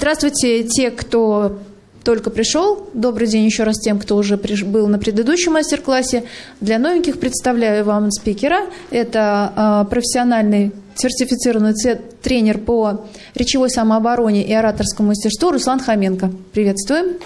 Здравствуйте, те, кто только пришел. Добрый день еще раз тем, кто уже был на предыдущем мастер-классе. Для новеньких представляю вам спикера. Это профессиональный сертифицированный тренер по речевой самообороне и ораторскому мастерству Руслан Хоменко. Приветствуем.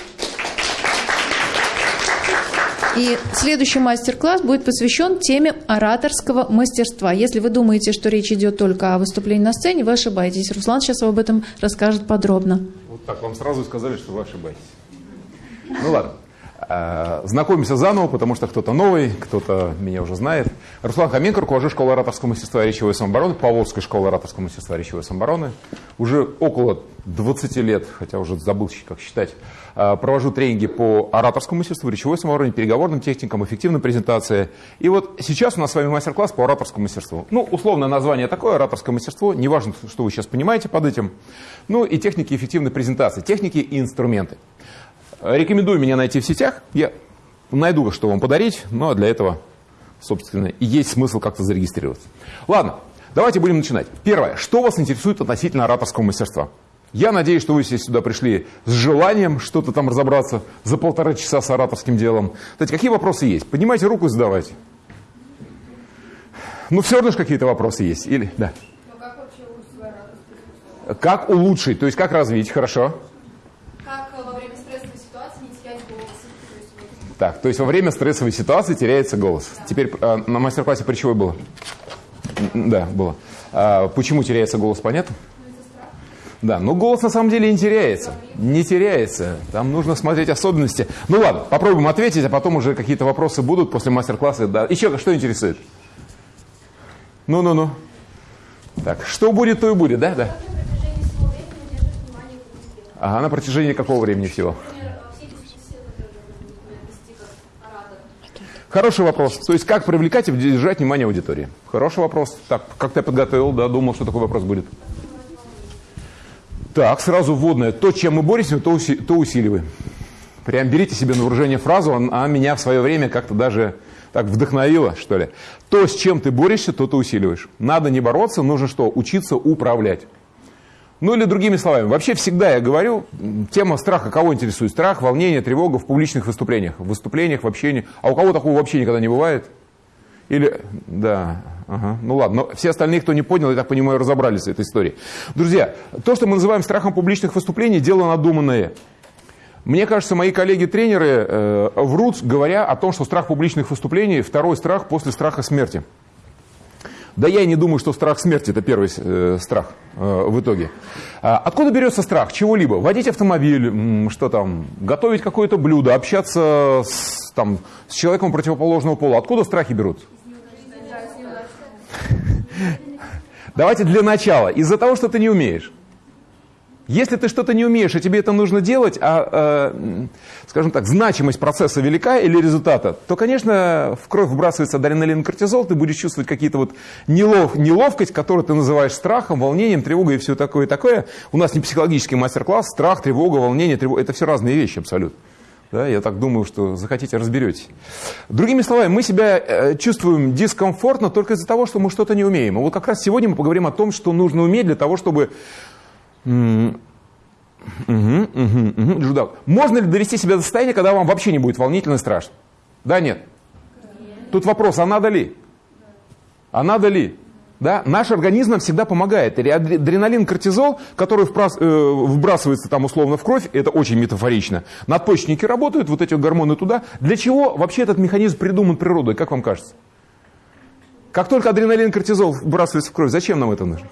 И следующий мастер-класс будет посвящен теме ораторского мастерства. Если вы думаете, что речь идет только о выступлении на сцене, вы ошибаетесь. Руслан сейчас об этом расскажет подробно. Вот так вам сразу сказали, что вы ошибаетесь. Ну ладно. Э, знакомимся заново, потому что кто-то новый, кто-то меня уже знает. Руслан Хоменко, руководитель школы ораторского мастерства и речевой самообороны, Поволжской школы ораторского мастерства и речевой самообороны. Уже около 20 лет, хотя уже забыл, как считать, провожу тренинги по ораторскому мастерству, речевой самообороне, переговорным техникам, эффективной презентации. И вот сейчас у нас с вами мастер-класс по ораторскому мастерству. Ну, условное название такое, ораторское мастерство, неважно, что вы сейчас понимаете под этим. Ну и техники эффективной презентации, техники и инструменты. Рекомендую меня найти в сетях. Я найду, что вам подарить, но для этого, собственно, и есть смысл как-то зарегистрироваться. Ладно, давайте будем начинать. Первое. Что вас интересует относительно ораторского мастерства? Я надеюсь, что вы все сюда пришли с желанием что-то там разобраться за полтора часа с ораторским делом. Кстати, какие вопросы есть? Поднимайте руку и задавайте. Ну, все равно же какие-то вопросы есть. Или, да. Ну, как Как улучшить? То есть, как развить? Хорошо. Так, то есть во время стрессовой ситуации теряется голос. Теперь э, на мастер-классе при чего было? Да, было. А, почему теряется голос, понятно? Да, но голос на самом деле не теряется. Не теряется. Там нужно смотреть особенности. Ну ладно, попробуем ответить, а потом уже какие-то вопросы будут после мастер-класса. Да. Еще что интересует? Ну-ну-ну. Так, что будет, то и будет, да? Да. Ага, на протяжении какого времени всего? Хороший вопрос. То есть, как привлекать и держать внимание аудитории? Хороший вопрос. Так, как-то я подготовил, да, думал, что такой вопрос будет. Так, сразу вводное. То, чем мы боремся, то, уси то усиливаем. Прям берите себе на вооружение фразу, а меня в свое время как-то даже так вдохновило, что ли. То, с чем ты борешься, то ты усиливаешь. Надо не бороться, нужно что? Учиться управлять. Ну или другими словами, вообще всегда я говорю, тема страха кого интересует? Страх, волнение, тревога в публичных выступлениях, в выступлениях, в общении. А у кого такого вообще никогда не бывает? Или, да, ага, ну ладно, но все остальные, кто не понял, я так понимаю, разобрались с этой историей. Друзья, то, что мы называем страхом публичных выступлений, дело надуманное. Мне кажется, мои коллеги-тренеры э, врут, говоря о том, что страх публичных выступлений – второй страх после страха смерти. Да я и не думаю, что страх смерти – это первый э, страх э, в итоге. А откуда берется страх чего-либо? Водить автомобиль, что там, готовить какое-то блюдо, общаться с, там, с человеком противоположного пола. Откуда страхи берут? Давайте для начала. Из-за того, что ты не умеешь. Если ты что-то не умеешь, и тебе это нужно делать, а, э, скажем так, значимость процесса велика или результата, то, конечно, в кровь вбрасывается адреналин и кортизол, ты будешь чувствовать какие-то вот нелов, неловкость, которую ты называешь страхом, волнением, тревогой и все такое и такое. У нас не психологический мастер-класс, страх, тревога, волнение, тревога, это все разные вещи абсолютно. Да, я так думаю, что захотите, разберетесь. Другими словами, мы себя э, чувствуем дискомфортно только из-за того, что мы что-то не умеем. И вот как раз сегодня мы поговорим о том, что нужно уметь для того, чтобы Угу, угу, угу. Можно ли довести себя до состояния, когда вам вообще не будет волнительно и страшно? Да, нет? Тут вопрос, а надо ли? А надо ли? Да? Наш организм нам всегда помогает. Адреналин, кортизол, который э, вбрасывается там условно в кровь, это очень метафорично. Надпочечники работают, вот эти гормоны туда. Для чего вообще этот механизм придуман природой, как вам кажется? Как только адреналин, кортизол вбрасывается в кровь, зачем нам это нужно?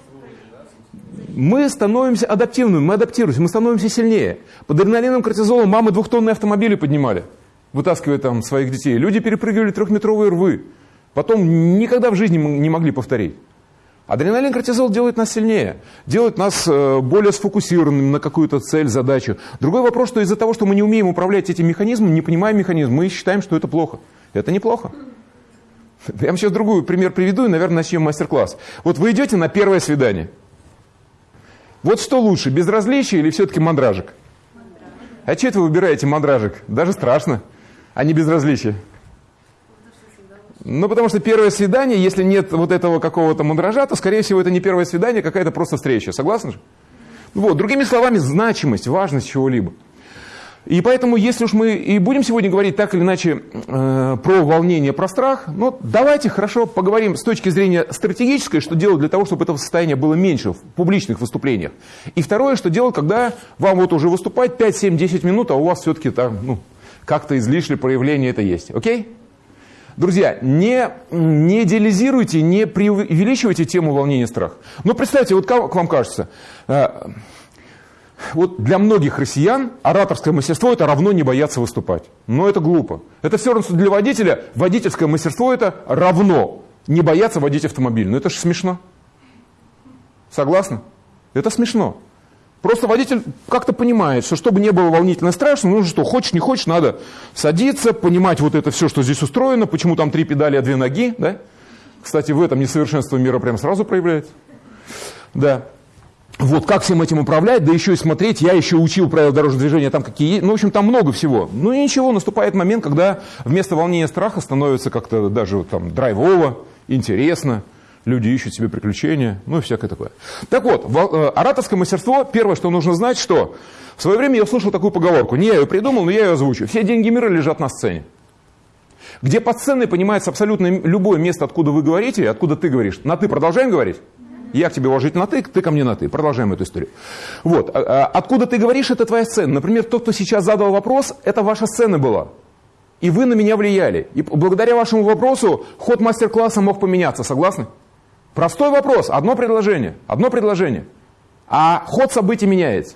мы становимся адаптивными, мы адаптируемся, мы становимся сильнее. Под адреналином, кортизолом мамы двухтонные автомобили поднимали, вытаскивая там своих детей. Люди перепрыгивали трехметровые рвы. Потом никогда в жизни не могли повторить. Адреналин, кортизол делает нас сильнее, делает нас э, более сфокусированными на какую-то цель, задачу. Другой вопрос, что из-за того, что мы не умеем управлять этим механизмом, не понимаем механизм, мы считаем, что это плохо. Это неплохо. Я вам сейчас другой пример приведу и, наверное, начнем мастер-класс. Вот вы идете на первое свидание – вот что лучше, безразличие или все-таки мандражик? А что это вы выбираете мандражик? Даже страшно, а не безразличие. Ну, потому что первое свидание, если нет вот этого какого-то мандража, то, скорее всего, это не первое свидание, а какая-то просто встреча. Согласны же? Вот, другими словами, значимость, важность чего-либо. И поэтому, если уж мы и будем сегодня говорить так или иначе э, про волнение, про страх, ну давайте хорошо поговорим с точки зрения стратегической, что делать для того, чтобы этого состояния было меньше в публичных выступлениях. И второе, что делать, когда вам вот уже выступать 5, 7, 10 минут, а у вас все-таки там, ну, как-то излишнее проявление это есть. Окей? Друзья, не, не идеализируйте, не преувеличивайте тему волнения и страха. Но представьте, вот как вам кажется, э, вот для многих россиян ораторское мастерство это равно не бояться выступать. Но это глупо. Это все равно, что для водителя водительское мастерство это равно не бояться водить автомобиль. Но это же смешно. Согласны? Это смешно. Просто водитель как-то понимает, что чтобы не было волнительно страшно, ну что, хочешь, не хочешь, надо садиться, понимать вот это все, что здесь устроено, почему там три педали, а две ноги, да? Кстати, в этом несовершенство мира прям сразу проявляется. Да. Вот как всем этим управлять, да еще и смотреть, я еще учил правила дорожного движения, там какие ну, в общем, там много всего. Ну и ничего, наступает момент, когда вместо волнения страха становится как-то даже там драйвово, интересно, люди ищут себе приключения, ну и всякое такое. Так вот, э, ораторское мастерство, первое, что нужно знать, что в свое время я услышал такую поговорку, не я ее придумал, но я ее озвучу. Все деньги мира лежат на сцене. Где под сценой понимается абсолютно любое место, откуда вы говорите, откуда ты говоришь. На ты продолжаем говорить? Я к тебе уважительно на ты, ты ко мне на ты. Продолжаем эту историю. Вот. А, а, откуда ты говоришь, это твоя сцена. Например, тот, кто сейчас задал вопрос, это ваша сцена была. И вы на меня влияли. И благодаря вашему вопросу ход мастер-класса мог поменяться. Согласны? Простой вопрос, одно предложение, одно предложение. А ход событий меняется.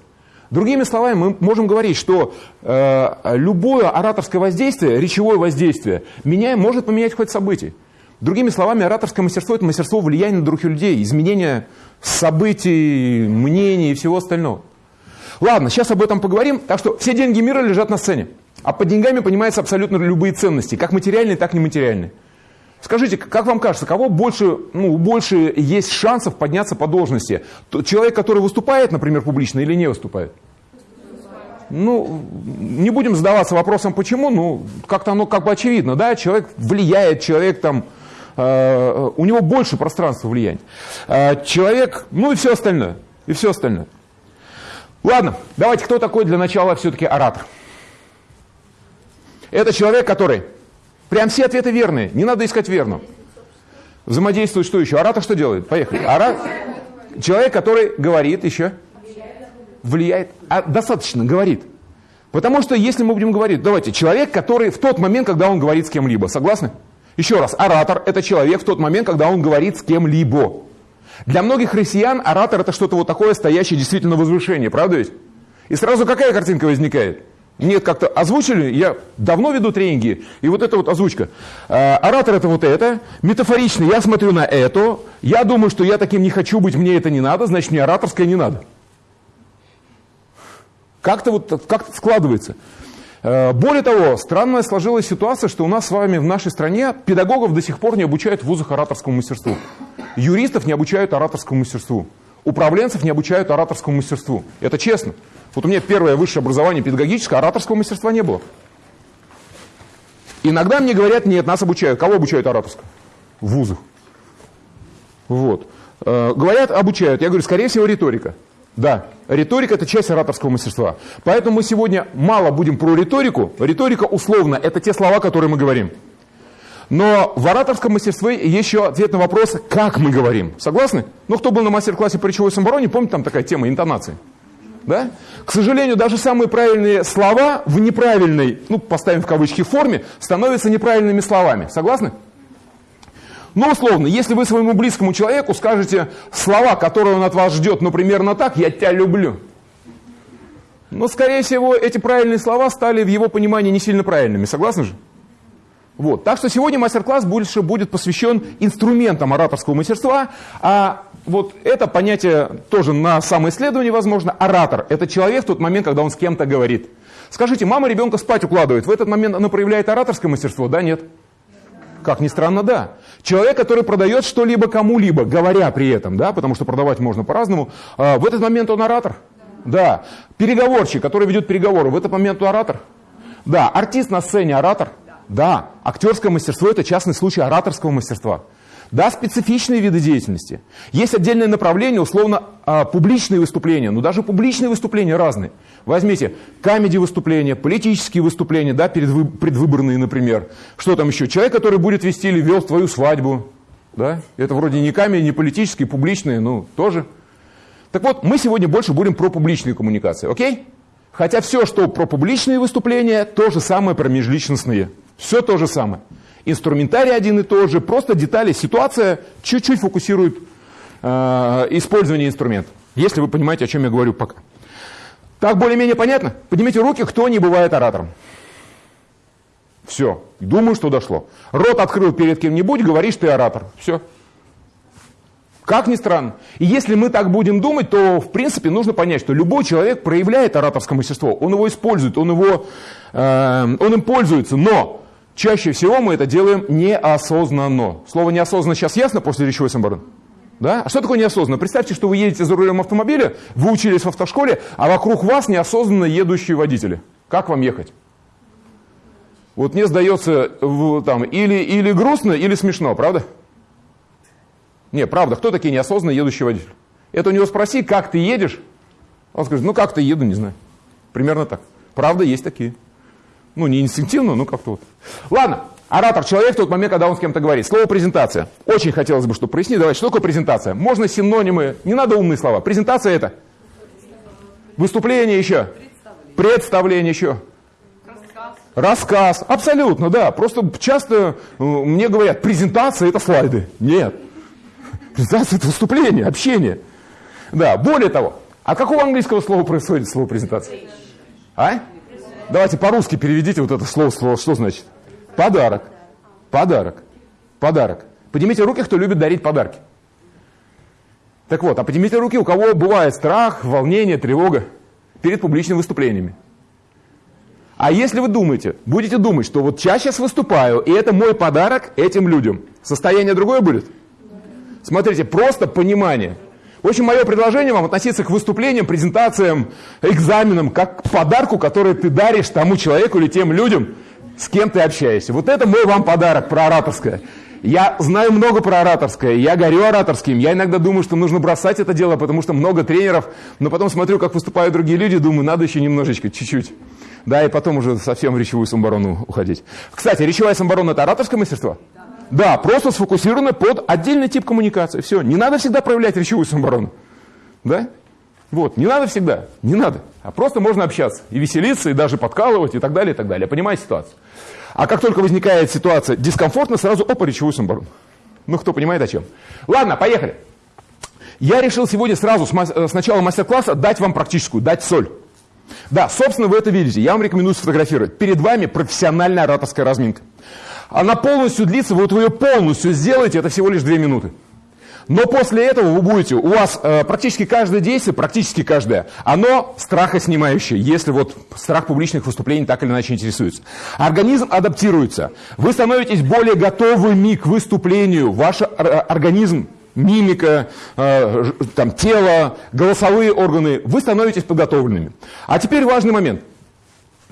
Другими словами, мы можем говорить, что э, любое ораторское воздействие, речевое воздействие, меня, может поменять ход событий. Другими словами, ораторское мастерство – это мастерство влияния на других людей, изменения событий, мнений и всего остального. Ладно, сейчас об этом поговорим. Так что все деньги мира лежат на сцене. А под деньгами понимаются абсолютно любые ценности, как материальные, так и нематериальные. Скажите, как вам кажется, кого больше, ну, больше есть шансов подняться по должности? Человек, который выступает, например, публично или не выступает? Ну, не будем задаваться вопросом, почему, ну, как-то оно как бы очевидно, да, человек влияет, человек там, э, у него больше пространства влияния. Э, человек, ну и все остальное, и все остальное. Ладно, давайте, кто такой для начала все-таки оратор? Это человек, который Прям все ответы верные, не надо искать верно. Взаимодействует что еще? Оратор что делает? Поехали. Ора... Человек, который говорит еще, влияет, а достаточно говорит. Потому что если мы будем говорить, давайте, человек, который в тот момент, когда он говорит с кем-либо, согласны? Еще раз, оратор – это человек в тот момент, когда он говорит с кем-либо. Для многих россиян оратор – это что-то вот такое, стоящее действительно на возвышении, правда ведь? И сразу какая картинка возникает? Нет, как-то озвучили, я давно веду тренинги, и вот эта вот озвучка. А, оратор это вот это, метафорично я смотрю на это, я думаю, что я таким не хочу быть, мне это не надо, значит мне ораторское не надо. Как-то вот как складывается. А, более того, странная сложилась ситуация, что у нас с вами в нашей стране педагогов до сих пор не обучают в вузах ораторскому мастерству. Юристов не обучают ораторскому мастерству. Управленцев не обучают ораторскому мастерству. Это честно. Вот у меня первое высшее образование педагогическое, ораторского мастерства не было. Иногда мне говорят, нет, нас обучают. Кого обучают ораторскому? В вузах. Вот. Э, говорят, обучают. Я говорю, скорее всего, риторика. Да, риторика – это часть ораторского мастерства. Поэтому мы сегодня мало будем про риторику. Риторика условно – это те слова, которые мы говорим. Но в ораторском мастерстве еще ответ на вопрос, как мы говорим. Согласны? Ну, кто был на мастер-классе по речевой самобороне, помните, там такая тема интонации. Да? К сожалению, даже самые правильные слова в неправильной, ну, поставим в кавычки, форме, становятся неправильными словами. Согласны? Ну, условно, если вы своему близкому человеку скажете слова, которые он от вас ждет, ну, примерно так, «я тебя люблю», но, скорее всего, эти правильные слова стали в его понимании не сильно правильными. Согласны же? Вот. Так что сегодня мастер-класс больше будет посвящен инструментам ораторского мастерства, а вот это понятие тоже на самоисследование возможно. Оратор – это человек в тот момент, когда он с кем-то говорит. Скажите, мама ребенка спать укладывает, в этот момент она проявляет ораторское мастерство, да, нет? Как ни странно, да. Человек, который продает что-либо кому-либо, говоря при этом, да, потому что продавать можно по-разному, а, в этот момент он оратор. Да. Переговорщик, который ведет переговоры, в этот момент он оратор. Да. Артист на сцене оратор. Да, актерское мастерство – это частный случай ораторского мастерства. Да, специфичные виды деятельности. Есть отдельное направление, условно, а, публичные выступления. Но даже публичные выступления разные. Возьмите камеди выступления, политические выступления, да, предвыборные, например. Что там еще? Человек, который будет вести или вел твою свадьбу. Да? Это вроде не камеди, не политические, публичные, ну, тоже. Так вот, мы сегодня больше будем про публичные коммуникации, окей? Хотя все, что про публичные выступления, то же самое про межличностные. Все то же самое. Инструментарий один и тот же, просто детали, ситуация чуть-чуть фокусирует э, использование инструмента. Если вы понимаете, о чем я говорю пока. Так более-менее понятно? Поднимите руки, кто не бывает оратором. Все, думаю, что дошло. Рот открыл перед кем-нибудь, говоришь, ты оратор. Все. Как ни странно. И если мы так будем думать, то, в принципе, нужно понять, что любой человек проявляет ораторское мастерство. Он его использует, он, его, э, он им пользуется. Но чаще всего мы это делаем неосознанно. Слово неосознанно сейчас ясно после речевой самборон? Да? А что такое неосознанно? Представьте, что вы едете за рулем автомобиля, вы учились в автошколе, а вокруг вас неосознанно едущие водители. Как вам ехать? Вот мне сдается там, или, или грустно, или смешно, правда? Не, правда, кто такие неосознанно едущие водители? Это у него спроси, как ты едешь? Он скажет, ну как-то еду, не знаю. Примерно так. Правда, есть такие. Ну, не инстинктивно, но как-то вот. Ладно, оратор человек в тот момент, когда он с кем-то говорит. Слово презентация. Очень хотелось бы, чтобы прояснить. Давайте, что такое презентация? Можно синонимы, не надо умные слова. Презентация это? Выступление еще? Представление еще? Рассказ. Абсолютно, да. Просто часто э, мне говорят, презентация это слайды. Нет. Презентация – это выступление, общение. Да, более того, а какого английского слова происходит слово презентация? А? Давайте по-русски переведите вот это слово, слово, что значит? Подарок. Подарок. Подарок. Поднимите руки, кто любит дарить подарки. Так вот, а поднимите руки, у кого бывает страх, волнение, тревога перед публичными выступлениями. А если вы думаете, будете думать, что вот я сейчас выступаю, и это мой подарок этим людям, состояние другое будет? Смотрите, просто понимание. В общем, мое предложение вам относиться к выступлениям, презентациям, экзаменам, как к подарку, который ты даришь тому человеку или тем людям, с кем ты общаешься. Вот это мой вам подарок про ораторское. Я знаю много про ораторское, я горю ораторским, я иногда думаю, что нужно бросать это дело, потому что много тренеров, но потом смотрю, как выступают другие люди, думаю, надо еще немножечко, чуть-чуть. Да, и потом уже совсем в речевую самборону уходить. Кстати, речевая самборона – это ораторское мастерство? Да, просто сфокусировано под отдельный тип коммуникации. Все, не надо всегда проявлять речевую самооборону. Да? Вот, не надо всегда, не надо. А просто можно общаться и веселиться, и даже подкалывать, и так далее, и так далее. Понимаете ситуацию? А как только возникает ситуация дискомфортно, сразу опа, речевую самооборону. Ну, кто понимает о чем. Ладно, поехали. Я решил сегодня сразу с, начала мастер-класса дать вам практическую, дать соль. Да, собственно, вы это видите. Я вам рекомендую сфотографировать. Перед вами профессиональная ораторская разминка. Она полностью длится, вот вы ее полностью сделаете, это всего лишь 2 минуты. Но после этого вы будете, у вас э, практически каждое действие, практически каждое, оно страхоснимающее, если вот страх публичных выступлений так или иначе интересуется. Организм адаптируется. Вы становитесь более готовыми к выступлению. Ваш организм, мимика, э, там, тело, голосовые органы, вы становитесь подготовленными. А теперь важный момент.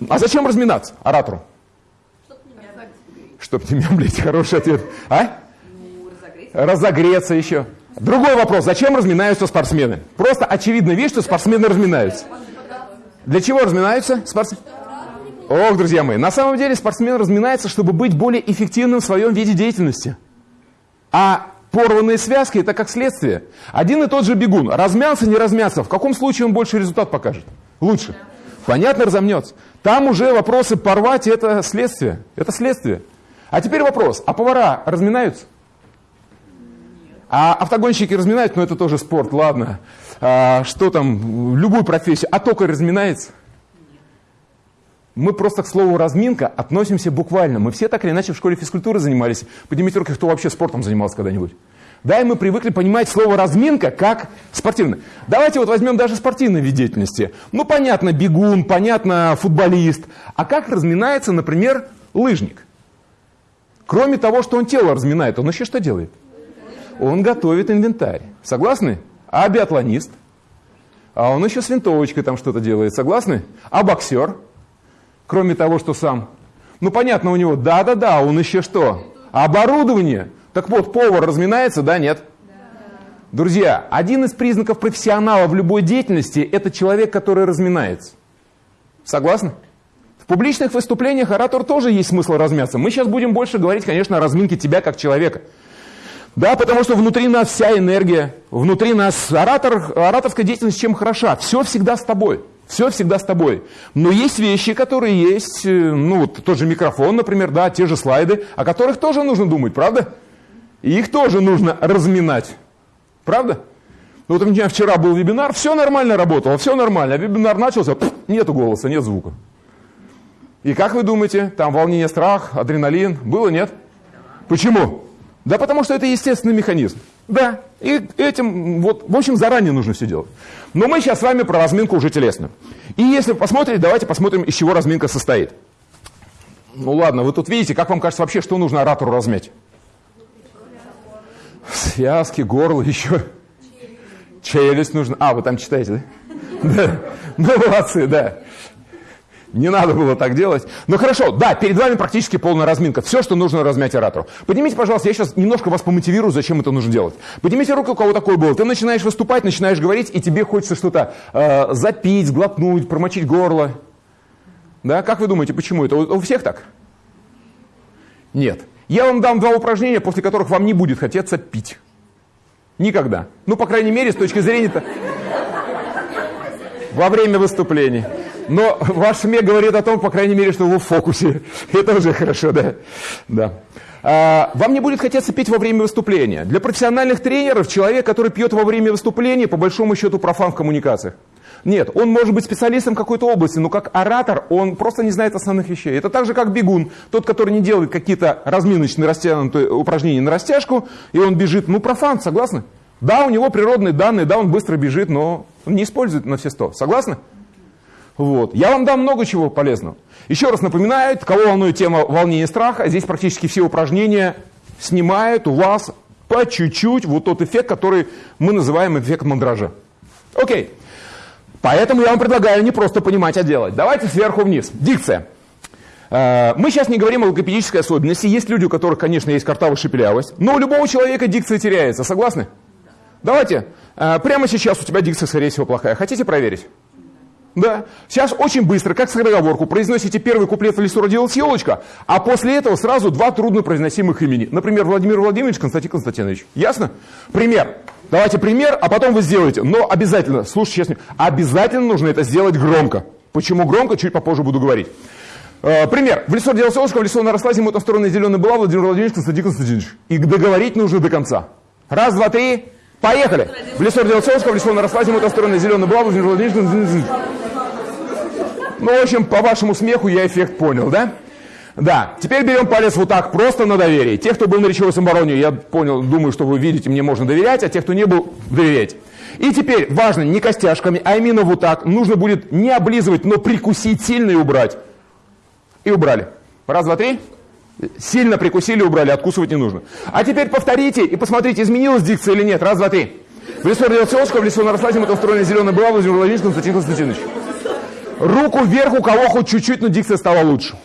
А зачем разминаться оратору? Чтоб не мямлить, хороший ответ. А? Ну, разогреться. разогреться еще. Другой вопрос. Зачем разминаются спортсмены? Просто очевидно вещь, что спортсмены разминаются. Для чего разминаются спортсмены? Ох, друзья мои, на самом деле спортсмен разминается, чтобы быть более эффективным в своем виде деятельности. А порванные связки – это как следствие. Один и тот же бегун, размялся, не размялся, в каком случае он больше результат покажет? Лучше. Понятно, разомнется. Там уже вопросы порвать – это следствие. Это следствие. А теперь вопрос, а повара разминаются? А автогонщики разминают, но это тоже спорт, ладно. А, что там, любую профессию, а токарь разминается? Мы просто к слову разминка относимся буквально. Мы все так или иначе в школе физкультуры занимались. Поднимите руки, кто вообще спортом занимался когда-нибудь. Да, и мы привыкли понимать слово разминка как спортивное. Давайте вот возьмем даже спортивный вид деятельности. Ну, понятно, бегун, понятно, футболист. А как разминается, например, лыжник? Кроме того, что он тело разминает, он еще что делает? Он готовит инвентарь. Согласны? А биатлонист? А он еще с винтовочкой там что-то делает. Согласны? А боксер? Кроме того, что сам. Ну, понятно, у него да-да-да, он еще что? Оборудование. Так вот, повар разминается, да, нет? Друзья, один из признаков профессионала в любой деятельности – это человек, который разминается. Согласны? В публичных выступлениях оратор тоже есть смысл размяться. Мы сейчас будем больше говорить, конечно, о разминке тебя как человека. Да, потому что внутри нас вся энергия, внутри нас оратор, ораторская деятельность чем хороша? Все всегда с тобой. Все всегда с тобой. Но есть вещи, которые есть, э, ну вот тот же микрофон, например, да, те же слайды, о которых тоже нужно думать, правда? И их тоже нужно разминать. Правда? Ну вот у меня вчера был вебинар, все нормально работало, все нормально. А вебинар начался, пфф, нету голоса, нет звука. И как вы думаете, там волнение, страх, адреналин, было, нет? Почему? Да потому что это естественный механизм. Да, и этим, вот, в общем, заранее нужно все делать. Но мы сейчас с вами про разминку уже телесную. И если посмотреть, давайте посмотрим, из чего разминка состоит. Ну ладно, вы тут видите, как вам кажется вообще, что нужно оратору размять? Связки, горло, еще. Челюсть нужно. А, вы там читаете, да? Да. Ну, молодцы, да. Не надо было так делать. Ну хорошо, да, перед вами практически полная разминка. Все, что нужно размять оратору. Поднимите, пожалуйста, я сейчас немножко вас помотивирую, зачем это нужно делать. Поднимите руку, у кого такое было. Ты начинаешь выступать, начинаешь говорить, и тебе хочется что-то э, запить, глотнуть, промочить горло. Да, как вы думаете, почему это? У, у всех так? Нет. Я вам дам два упражнения, после которых вам не будет хотеться пить. Никогда. Ну, по крайней мере, с точки зрения... -то... Во время выступления. Но ваш смех говорит о том, по крайней мере, что вы в фокусе. Это уже хорошо, да. да. А, вам не будет хотеться пить во время выступления. Для профессиональных тренеров человек, который пьет во время выступления, по большому счету профан в коммуникациях. Нет, он может быть специалистом какой-то области, но как оратор он просто не знает основных вещей. Это так же, как бегун. Тот, который не делает какие-то разминочные растянутые упражнения на растяжку, и он бежит, ну профан, согласны? Да, у него природные данные, да, он быстро бежит, но он не использует на все сто. Согласны? Вот. Я вам дам много чего полезного. Еще раз напоминаю, кого волнует тема волнения и страха, здесь практически все упражнения снимают у вас по чуть-чуть вот тот эффект, который мы называем эффект мандража. Окей. Поэтому я вам предлагаю не просто понимать, а делать. Давайте сверху вниз. Дикция. Э, мы сейчас не говорим о логопедической особенности. Есть люди, у которых, конечно, есть картавая шепелявость. Но у любого человека дикция теряется. Согласны? Давайте. Э, прямо сейчас у тебя дикция, скорее всего, плохая. Хотите проверить? Да. Сейчас очень быстро, как скороговорку, произносите первый куплет в лесу родилась елочка, а после этого сразу два труднопроизносимых имени. Например, Владимир Владимирович, Константин Константинович. Ясно? Пример. Давайте пример, а потом вы сделаете. Но обязательно, слушайте честно, обязательно нужно это сделать громко. Почему громко, чуть попозже буду говорить. Э, пример. В лесу родилась елочка, в лесу наросла, зимой там стороны зеленая была, Владимир Владимирович, Константин Константинович. И договорить нужно до конца. Раз, два, три, поехали. В лесу родилась елочка, в лесу наросла, зимой там стороны зеленая была. Ну, в общем, по вашему смеху я эффект понял, да? Да, теперь берем палец вот так, просто на доверие. Те, кто был на речевой самобороне, я понял, думаю, что вы видите, мне можно доверять, а те, кто не был, доверять. И теперь важно не костяшками, а именно вот так. Нужно будет не облизывать, но прикусить сильно и убрать. И убрали. Раз, два, три. Сильно прикусили, убрали, откусывать не нужно. А теперь повторите и посмотрите, изменилась дикция или нет. Раз, два, три. В лесу родился Оскар, в лесу наросла зима, устроена зеленая была, Владимир Владимирович Константин Константинович. Руку вверх, у кого хоть чуть-чуть, но дикция стала лучше.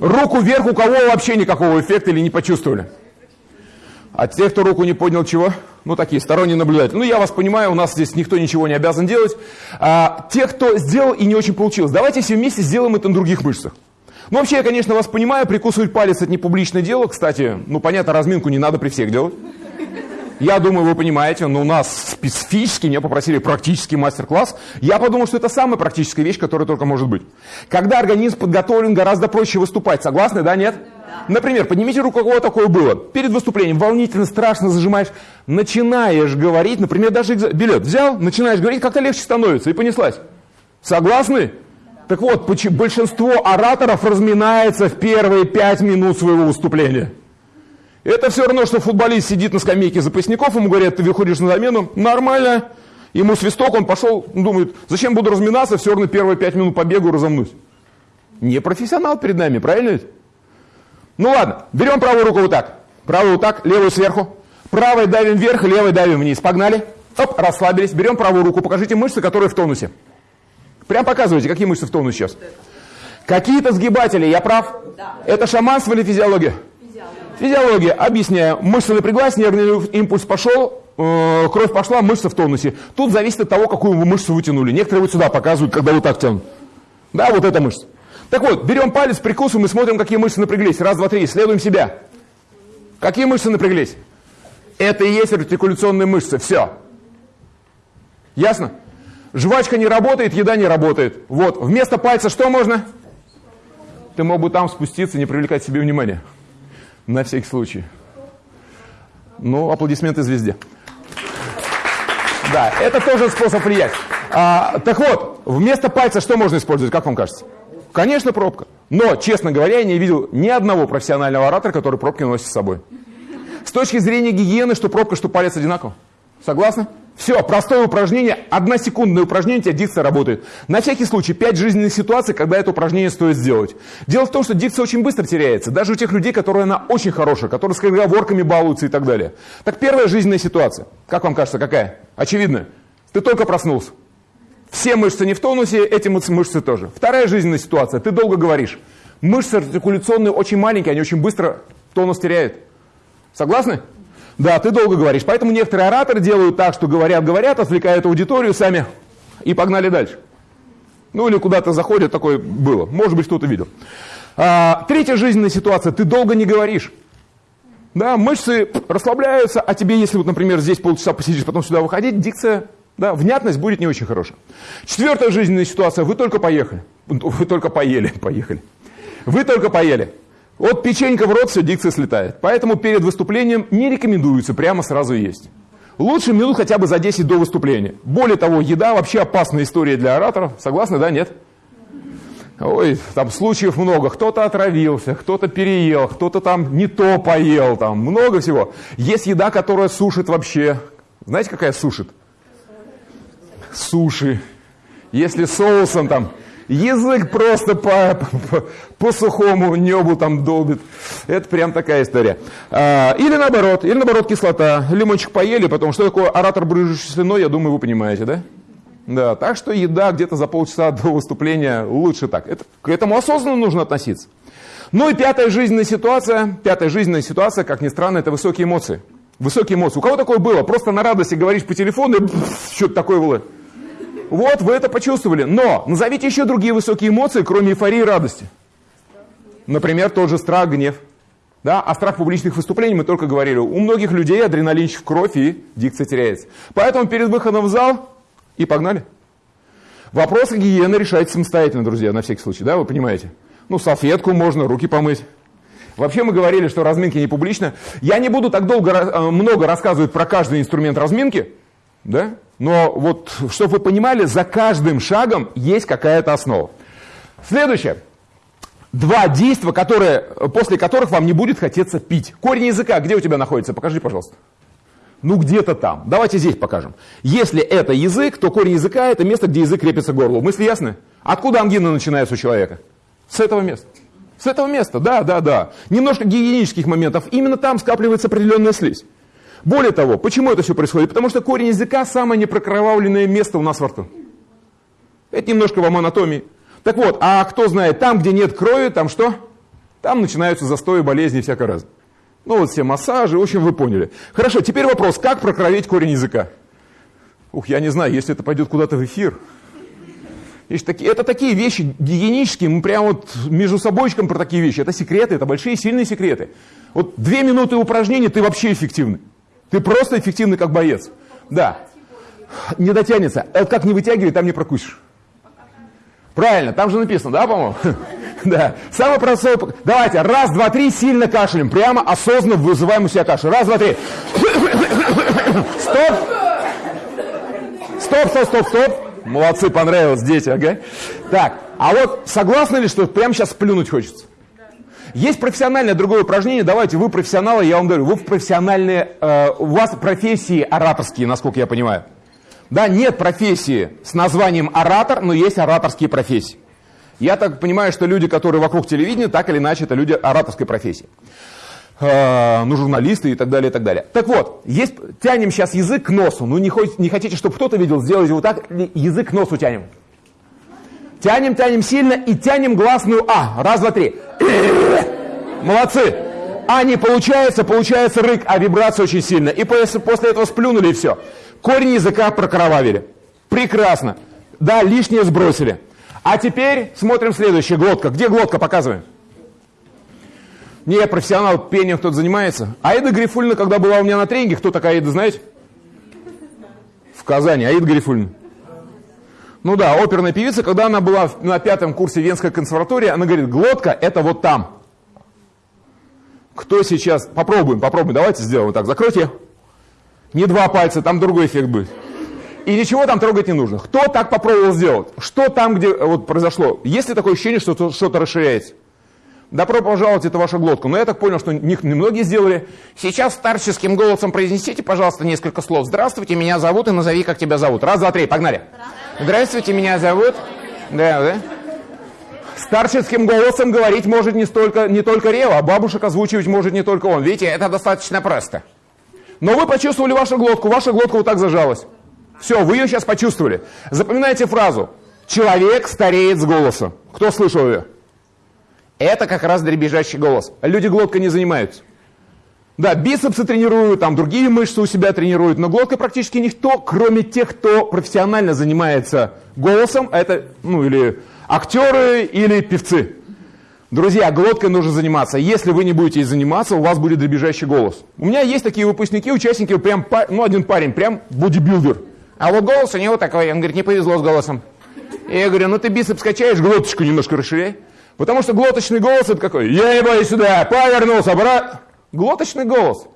Руку вверх, у кого вообще никакого эффекта или не почувствовали. А те, кто руку не поднял, чего? Ну, такие сторонние наблюдатели. Ну, я вас понимаю, у нас здесь никто ничего не обязан делать. А, те, кто сделал и не очень получилось, давайте все вместе сделаем это на других мышцах. Ну, вообще, я, конечно, вас понимаю, прикусывать палец – это не публичное дело. Кстати, ну, понятно, разминку не надо при всех делать. Я думаю, вы понимаете, но у нас специфически меня попросили практический мастер-класс. Я подумал, что это самая практическая вещь, которая только может быть. Когда организм подготовлен, гораздо проще выступать. Согласны, да, нет? Например, поднимите руку, у кого такое было. Перед выступлением волнительно, страшно зажимаешь, начинаешь говорить, например, даже билет взял, начинаешь говорить, как-то легче становится, и понеслась. Согласны? Так вот, большинство ораторов разминается в первые пять минут своего выступления. Это все равно, что футболист сидит на скамейке запасников, ему говорят, ты выходишь на замену, нормально. Ему свисток, он пошел, думает, зачем буду разминаться, все равно первые пять минут побегу разомнусь. Не профессионал перед нами, правильно ведь? Ну ладно, берем правую руку вот так. Правую вот так, левую сверху. Правой давим вверх, левой давим вниз. Погнали. Оп, расслабились. Берем правую руку, покажите мышцы, которые в тонусе. Прям показывайте, какие мышцы в тонусе сейчас. Какие-то сгибатели, я прав? Да. Это шаманство или физиология? Физиология. Объясняю. Мышца напряглась, нервный импульс пошел, э, кровь пошла, мышца в тонусе. Тут зависит от того, какую вы мышцу вытянули. Некоторые вот сюда показывают, когда вот так тянут. Да, вот эта мышца. Так вот, берем палец, прикусываем и смотрим, какие мышцы напряглись. Раз, два, три. Исследуем себя. Какие мышцы напряглись? Это и есть артикуляционные мышцы. Все. Ясно? Жвачка не работает, еда не работает. Вот. Вместо пальца что можно? Ты мог бы там спуститься, не привлекать себе внимания. На всякий случай. Ну, аплодисменты звезде. Да, это тоже способ влиять. А, так вот, вместо пальца что можно использовать, как вам кажется? Конечно, пробка. Но, честно говоря, я не видел ни одного профессионального оратора, который пробки носит с собой. С точки зрения гигиены, что пробка, что палец одинаково. Согласны? Все, простое упражнение, односекундное упражнение, у тебя дикция работает. На всякий случай, пять жизненных ситуаций, когда это упражнение стоит сделать. Дело в том, что дикция очень быстро теряется, даже у тех людей, которые она очень хорошая, которые с разговорками балуются и так далее. Так первая жизненная ситуация, как вам кажется, какая? Очевидная. Ты только проснулся. Все мышцы не в тонусе, эти мышцы тоже. Вторая жизненная ситуация, ты долго говоришь. Мышцы артикуляционные очень маленькие, они очень быстро тонус теряют. Согласны? Да, ты долго говоришь. Поэтому некоторые ораторы делают так, что говорят, говорят, отвлекают аудиторию сами и погнали дальше. Ну или куда-то заходят, такое было. Может быть, кто-то видел. А, третья жизненная ситуация. Ты долго не говоришь. Да, мышцы расслабляются, а тебе, если вот, например, здесь полчаса посидишь, потом сюда выходить, дикция, да, внятность будет не очень хорошая. Четвертая жизненная ситуация. Вы только поехали. Вы только поели, поехали. Вы только поели. Вот печенька в рот, все, дикция слетает. Поэтому перед выступлением не рекомендуется прямо сразу есть. Лучше минут хотя бы за 10 до выступления. Более того, еда вообще опасная история для ораторов. Согласны, да, нет? Ой, там случаев много. Кто-то отравился, кто-то переел, кто-то там не то поел, там много всего. Есть еда, которая сушит вообще. Знаете, какая сушит? Суши. Если соусом там Язык просто по, по, по сухому небу там долбит. Это прям такая история. А, или наоборот, или наоборот кислота. Лимончик поели, потом что такое оратор брыжущий слюной, я думаю, вы понимаете, да? Да, так что еда где-то за полчаса до выступления лучше так. Это, к этому осознанно нужно относиться. Ну и пятая жизненная ситуация, пятая жизненная ситуация, как ни странно, это высокие эмоции. Высокие эмоции. У кого такое было? Просто на радости говоришь по телефону, и что-то такое было. Вот, вы это почувствовали. Но назовите еще другие высокие эмоции, кроме эйфории и радости. Например, тот же страх, гнев. Да? А страх публичных выступлений мы только говорили. У многих людей адреналинчик в кровь и дикция теряется. Поэтому перед выходом в зал и погнали. Вопросы гигиены решайте самостоятельно, друзья, на всякий случай, да, вы понимаете? Ну, салфетку можно, руки помыть. Вообще мы говорили, что разминки не публично. Я не буду так долго, э, много рассказывать про каждый инструмент разминки, да? Но вот, чтобы вы понимали, за каждым шагом есть какая-то основа. Следующее. Два действия, которые, после которых вам не будет хотеться пить. Корень языка где у тебя находится? Покажи, пожалуйста. Ну, где-то там. Давайте здесь покажем. Если это язык, то корень языка – это место, где язык крепится к горлу. Мысли ясны? Откуда ангина начинается у человека? С этого места. С этого места, да, да, да. Немножко гигиенических моментов. Именно там скапливается определенная слизь. Более того, почему это все происходит? Потому что корень языка – самое непрокровавленное место у нас во рту. Это немножко вам анатомии. Так вот, а кто знает, там, где нет крови, там что? Там начинаются застои, болезни и всякое разное. Ну вот все массажи, в общем, вы поняли. Хорошо, теперь вопрос, как прокровить корень языка? Ух, я не знаю, если это пойдет куда-то в эфир. Это такие вещи гигиенические, мы прямо вот между собойчиком про такие вещи. Это секреты, это большие сильные секреты. Вот две минуты упражнений, ты вообще эффективный. Ты просто эффективный как боец. Да. Не дотянется. Это как не вытягивай, там не прокусишь. Правильно, там же написано, да, по-моему? Да. Самый простой... Давайте, раз, два, три, сильно кашляем. Прямо осознанно вызываем у себя кашель. Раз, два, три. Стоп. Стоп, стоп, стоп, стоп. Молодцы, понравилось, дети, ага. Так, а вот согласны ли, что прямо сейчас плюнуть хочется? Есть профессиональное другое упражнение. Давайте, вы профессионалы, я вам говорю, вы профессиональные, э, у вас профессии ораторские, насколько я понимаю. Да, нет профессии с названием оратор, но есть ораторские профессии. Я так понимаю, что люди, которые вокруг телевидения, так или иначе, это люди ораторской профессии. Э, ну, журналисты и так далее, и так далее. Так вот, есть, тянем сейчас язык к носу. Ну, не, хоть, не хотите, чтобы кто-то видел, сделайте вот так, язык к носу тянем. Тянем, тянем сильно и тянем гласную А. Раз, два, три. Молодцы. А не получается, получается рык, а вибрация очень сильная. И после, этого сплюнули и все. Корень языка прокровавили. Прекрасно. Да, лишнее сбросили. А теперь смотрим следующее. Глотка. Где глотка? Показываем. Не, профессионал пением кто-то занимается. Аида Грифульна, когда была у меня на тренинге, кто такая Аида, знаете? В Казани. Аида Грифульна. Ну да, оперная певица, когда она была на пятом курсе Венской консерватории, она говорит, глотка это вот там. Кто сейчас? Попробуем, попробуем. Давайте сделаем вот так. Закройте. Не два пальца, там другой эффект будет. И ничего там трогать не нужно. Кто так попробовал сделать? Что там, где вот произошло? Есть ли такое ощущение, что что-то расширяется? Добро пожаловать, это ваша глотка. Но я так понял, что не, не многие сделали. Сейчас старческим голосом произнесите, пожалуйста, несколько слов. Здравствуйте, меня зовут и назови, как тебя зовут. Раз, два, три, погнали. Здравствуйте, меня зовут. Да, да. Старческим голосом говорить может не, столько, не только Рева, а бабушек озвучивать может не только он. Видите, это достаточно просто. Но вы почувствовали вашу глотку, ваша глотка вот так зажалась. Все, вы ее сейчас почувствовали. Запоминайте фразу. Человек стареет с голосом. Кто слышал ее? Это как раз дребезжащий голос. Люди глоткой не занимаются. Да, бицепсы тренируют, там другие мышцы у себя тренируют, но глоткой практически никто, кроме тех, кто профессионально занимается голосом, это, ну, или актеры, или певцы. Друзья, глоткой нужно заниматься. Если вы не будете заниматься, у вас будет дребезжащий голос. У меня есть такие выпускники, участники, прям, ну, один парень, прям бодибилдер. А вот голос у него такой, он говорит, не повезло с голосом. И я говорю, ну ты бицепс качаешь, глоточку немножко расширяй. Потому что глоточный голос это какой? Я не боюсь сюда, повернулся, брат. Глоточный голос.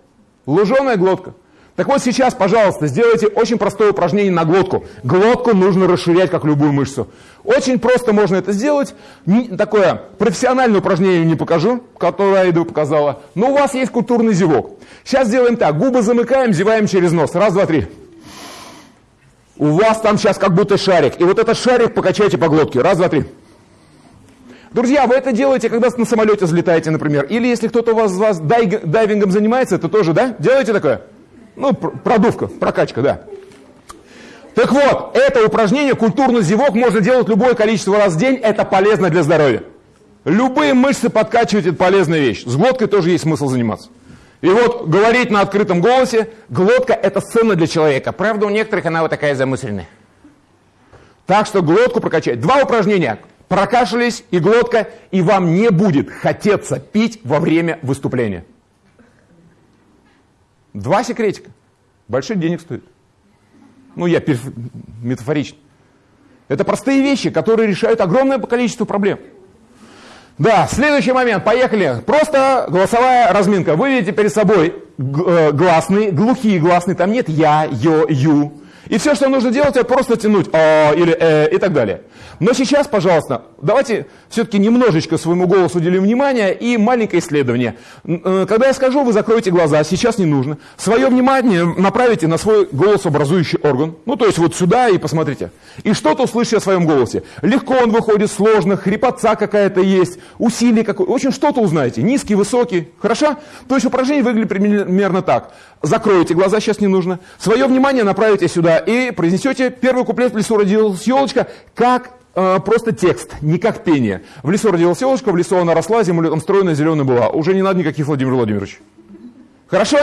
Луженая глотка. Так вот сейчас, пожалуйста, сделайте очень простое упражнение на глотку. Глотку нужно расширять, как любую мышцу. Очень просто можно это сделать. Такое профессиональное упражнение не покажу, которое Айда показала. Но у вас есть культурный зевок. Сейчас сделаем так. Губы замыкаем, зеваем через нос. Раз, два, три. У вас там сейчас как будто шарик. И вот этот шарик покачайте по глотке. Раз, два, три. Друзья, вы это делаете, когда на самолете взлетаете, например. Или если кто-то у вас, вас дайвингом занимается, это тоже, да? Делаете такое? Ну, продувка, прокачка, да. Так вот, это упражнение, культурный зевок, можно делать любое количество раз в день, это полезно для здоровья. Любые мышцы подкачивать, это полезная вещь. С глоткой тоже есть смысл заниматься. И вот говорить на открытом голосе, глотка это сцена для человека. Правда, у некоторых она вот такая замысленная. Так что глотку прокачать. Два упражнения прокашлялись и глотка, и вам не будет хотеться пить во время выступления. Два секретика. Больших денег стоит. Ну, я метафорично. Это простые вещи, которые решают огромное количество проблем. Да, следующий момент, поехали. Просто голосовая разминка. Вы видите перед собой э, гласные, глухие гласные, там нет я, ё, ю. И все, что нужно делать, это просто тянуть «а» или «э» и так далее. Но сейчас, пожалуйста, давайте все-таки немножечко своему голосу уделим внимание и маленькое исследование. Э, когда я скажу, вы закроете глаза, сейчас не нужно. Свое внимание направите на свой голосообразующий орган. Ну, то есть вот сюда и посмотрите. И что-то услышите о своем голосе. Легко он выходит, сложно, хрипотца какая-то есть, усилие какое В общем, что-то узнаете. Низкий, высокий. Хорошо? То есть упражнение выглядит примерно так. Закройте глаза, сейчас не нужно. Свое внимание направите сюда и произнесете первый куплет «В лесу родилась елочка», как э, просто текст, не как пение. В лесу родилась елочка, в лесу она росла, зиму летом стройная, зеленая была. Уже не надо никаких Владимир Владимирович. Хорошо?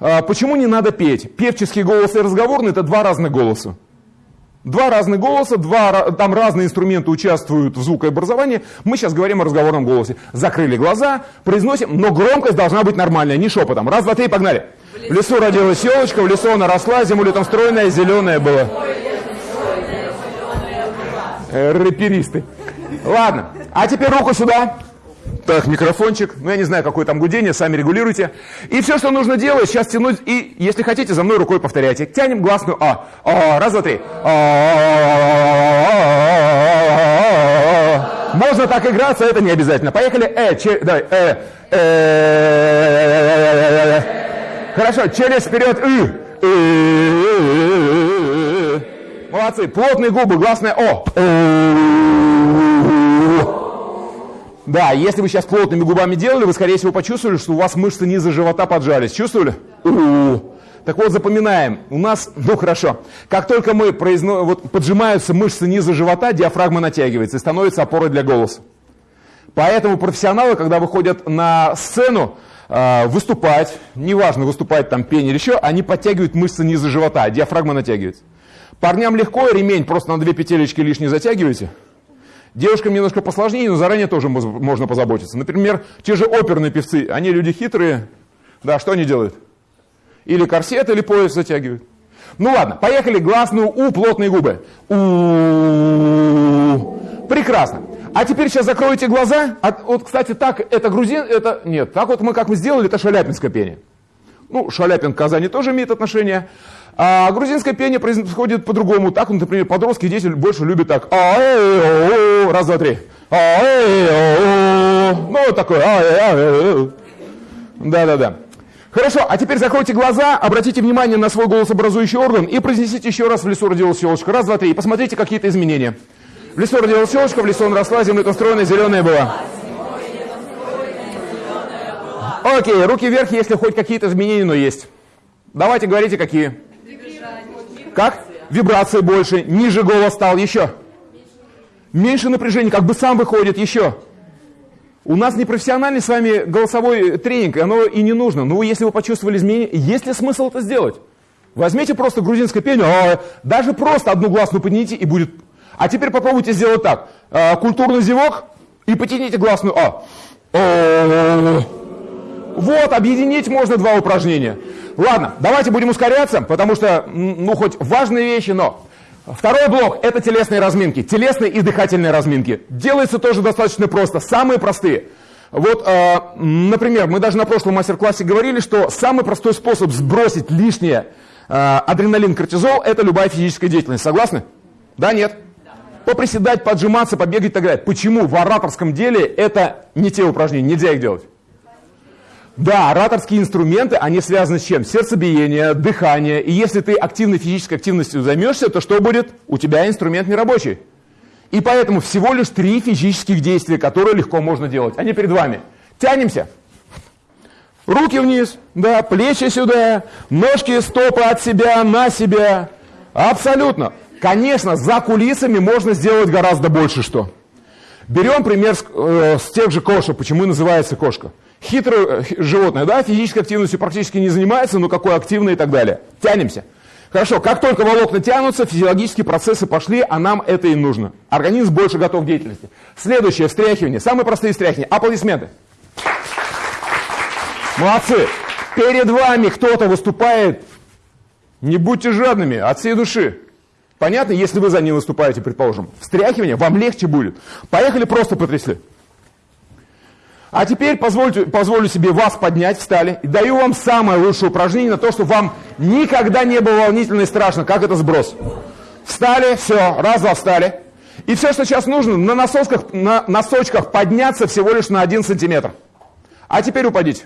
А, почему не надо петь? Певческий голос и разговорный – это два разных голоса. Два разных голоса, два, там разные инструменты участвуют в звукообразовании. Мы сейчас говорим о разговорном голосе. Закрыли глаза, произносим, но громкость должна быть нормальная, не шепотом. Раз, два, три, погнали. В лесу родилась елочка, в лесу она росла, зиму летом стройная, зеленая была. Э, рэперисты. Ладно, а теперь руку сюда. Так, микрофончик, ну я не знаю, какое там гудение, сами регулируйте. И все, что нужно делать, сейчас тянуть, и если хотите, за мной рукой повторяйте. Тянем гласную А. а раз, два, три. Можно так играться, это не обязательно. Поехали. Э, че, давай. Э, э, Хорошо, через вперед. Молодцы. Плотные губы, гласная О. Да, если вы сейчас плотными губами делали, вы, скорее всего, почувствовали, что у вас мышцы низа живота поджались. Чувствовали? У-у-у. Так вот, запоминаем. У нас, ну хорошо, как только мы произно... вот, поджимаются мышцы низа живота, диафрагма натягивается и становится опорой для голоса. Поэтому профессионалы, когда выходят на сцену, э, выступать, неважно, выступать там пение или еще, они подтягивают мышцы низа живота, диафрагма натягивается. Парням легко, ремень просто на две петелечки лишние затягиваете. Девушкам немножко посложнее, но заранее тоже можно позаботиться. Например, те же оперные певцы, они люди хитрые. Да, что они делают? Или корсет, или пояс затягивают. Ну ладно, поехали. Гласную У, плотные губы. У. Прекрасно. А теперь сейчас закройте глаза. А, вот, кстати, так, это грузин, это... Нет, так вот мы, как мы сделали, это шаляпинское пение. Ну, Шаляпин к Казани тоже имеет отношение. А грузинское пение происходит по-другому. Так, например, подростки, дети больше любят так. Раз, два, три. Ну, такое. А, Да-да-да. Хорошо, а теперь закройте глаза, обратите внимание на свой голосообразующий орган и произнесите еще раз в лесу родилась щелочка. Раз, два, три. И посмотрите какие-то изменения. В лесу родилась щелочка, в лесу он росла, земля устроена, зеленая была. Окей, руки вверх, если хоть какие-то изменения, но есть. Давайте говорите, какие. Как? Вибрации больше, ниже голос стал, еще. Меньше напряжения, как бы сам выходит, еще. У нас не профессиональный с вами голосовой тренинг, оно и не нужно. Но если вы почувствовали изменения, есть ли смысл это сделать? Возьмите просто грузинское пение, а, даже просто одну гласную поднимите и будет. А теперь попробуйте сделать так. А, культурный зевок и потяните гласную А. Вот, объединить можно два упражнения. Ладно, давайте будем ускоряться, потому что, ну, хоть важные вещи, но Второй блок – это телесные разминки, телесные и дыхательные разминки. Делается тоже достаточно просто, самые простые. Вот, э, например, мы даже на прошлом мастер-классе говорили, что самый простой способ сбросить лишнее э, адреналин, кортизол – это любая физическая деятельность. Согласны? Да, нет? Поприседать, поджиматься, побегать и так далее. Почему в ораторском деле это не те упражнения, нельзя их делать? Да, ораторские инструменты, они связаны с чем? Сердцебиение, дыхание. И если ты активной физической активностью займешься, то что будет? У тебя инструмент не рабочий. И поэтому всего лишь три физических действия, которые легко можно делать. Они перед вами. Тянемся. Руки вниз, да, плечи сюда, ножки, стопы от себя, на себя. Абсолютно. Конечно, за кулисами можно сделать гораздо больше что. Берем пример с, э, с тех же кошек. Почему называется кошка? Хитрое э, животное, да, физической активностью практически не занимается, но какой активный и так далее. Тянемся. Хорошо, как только волокна тянутся, физиологические процессы пошли, а нам это и нужно. Организм больше готов к деятельности. Следующее, встряхивание. Самые простые встряхивания. Аплодисменты. Молодцы. Перед вами кто-то выступает. Не будьте жадными, от всей души. Понятно, если вы за ним выступаете, предположим. Встряхивание вам легче будет. Поехали, просто потрясли. А теперь позвольте, позволю себе вас поднять, встали, и даю вам самое лучшее упражнение на то, чтобы вам никогда не было волнительно и страшно, как это сброс. Встали, все, раз-два встали. И все, что сейчас нужно, на носочках, на носочках подняться всего лишь на один сантиметр. А теперь упадите.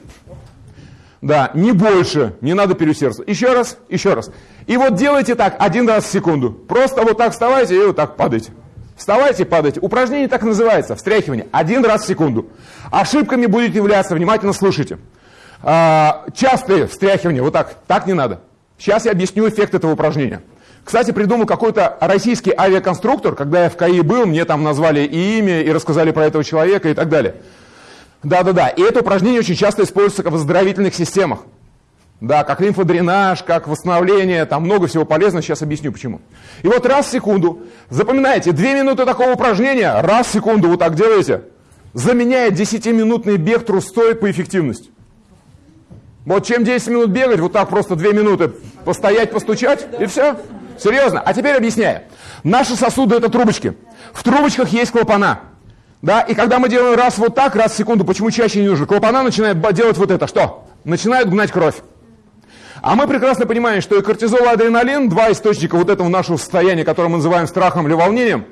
Да, не больше, не надо переусердствовать. Еще раз, еще раз. И вот делайте так один раз в секунду. Просто вот так вставайте и вот так падайте. Вставайте, падайте. Упражнение так называется, встряхивание. Один раз в секунду. Ошибками будет являться, внимательно слушайте. А, частые встряхивания, вот так, так не надо. Сейчас я объясню эффект этого упражнения. Кстати, придумал какой-то российский авиаконструктор, когда я в КАИ был, мне там назвали и имя, и рассказали про этого человека и так далее. Да-да-да, и это упражнение очень часто используется в оздоровительных системах. Да, как лимфодренаж, как восстановление, там много всего полезного, сейчас объясню почему. И вот раз в секунду, запоминайте, две минуты такого упражнения, раз в секунду вот так делаете, заменяет 10-минутный бег трустой по эффективности. Вот чем 10 минут бегать, вот так просто 2 минуты постоять, постучать, и все. Серьезно. А теперь объясняю. Наши сосуды это трубочки. В трубочках есть клапана. Да, и когда мы делаем раз вот так, раз в секунду, почему чаще не нужно? Клапана начинает делать вот это. Что? Начинают гнать кровь. А мы прекрасно понимаем, что и кортизол, и адреналин, два источника вот этого нашего состояния, которое мы называем страхом или волнением,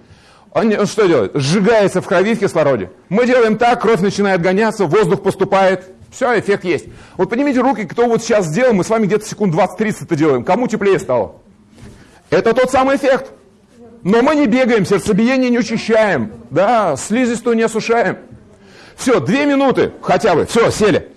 он, он что делает? Сжигается в крови в кислороде. Мы делаем так, кровь начинает гоняться, воздух поступает, все, эффект есть. Вот поднимите руки, кто вот сейчас сделал, мы с вами где-то секунд 20-30 это делаем. Кому теплее стало? Это тот самый эффект. Но мы не бегаем, сердцебиение не учащаем, да, слизистую не осушаем. Все, две минуты хотя бы, все, сели.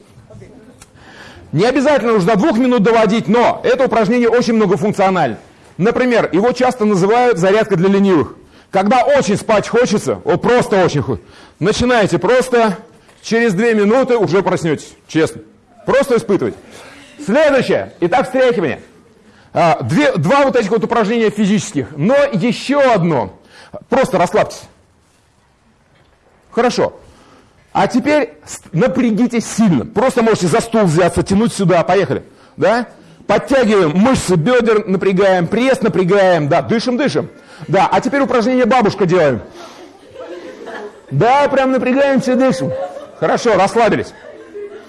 Не обязательно нужно двух минут доводить, но это упражнение очень многофункционально. Например, его часто называют зарядка для ленивых. Когда очень спать хочется, вот просто очень хочется, начинаете просто, через две минуты уже проснетесь, честно. Просто испытывать. Следующее. Итак, встряхивание. А, две, два вот этих вот упражнения физических. Но еще одно. Просто расслабьтесь. Хорошо. А теперь напрягитесь сильно. Просто можете за стул взяться, тянуть сюда. Поехали. Да? Подтягиваем мышцы бедер, напрягаем, пресс напрягаем. Да, дышим, дышим. Да, а теперь упражнение бабушка делаем. Да, прям напрягаемся, дышим. Хорошо, расслабились.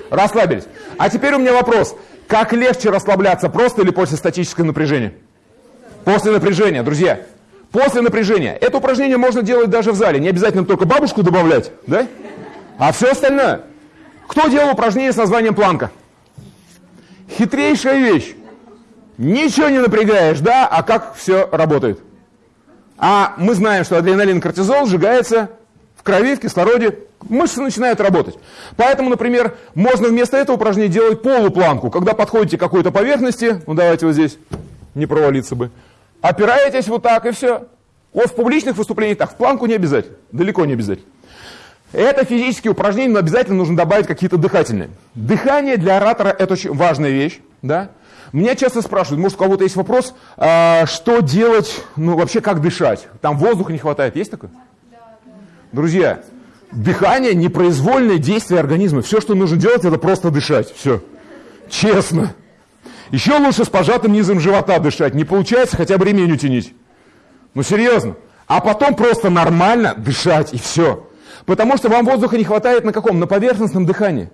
Расслабились. А теперь у меня вопрос. Как легче расслабляться, просто или после статического напряжения? После напряжения, друзья. После напряжения. Это упражнение можно делать даже в зале. Не обязательно только бабушку добавлять, да? А все остальное. Кто делал упражнение с названием планка? Хитрейшая вещь. Ничего не напрягаешь, да, а как все работает. А мы знаем, что адреналин, кортизол сжигается в крови, в кислороде, мышцы начинают работать. Поэтому, например, можно вместо этого упражнения делать полупланку. Когда подходите к какой-то поверхности, ну давайте вот здесь, не провалиться бы, опираетесь вот так и все. Вот в публичных выступлениях так, в планку не обязательно, далеко не обязательно. Это физические упражнения, но обязательно нужно добавить какие-то дыхательные. Дыхание для оратора – это очень важная вещь. Да? Меня часто спрашивают, может, у кого-то есть вопрос, а, что делать, ну, вообще, как дышать? Там воздуха не хватает, есть такое? Друзья, дыхание – непроизвольное действие организма. Все, что нужно делать, это просто дышать. Все. Честно. Еще лучше с пожатым низом живота дышать. Не получается, хотя бы ремень утянить. Ну, серьезно. А потом просто нормально дышать, и все. Потому что вам воздуха не хватает на каком? На поверхностном дыхании.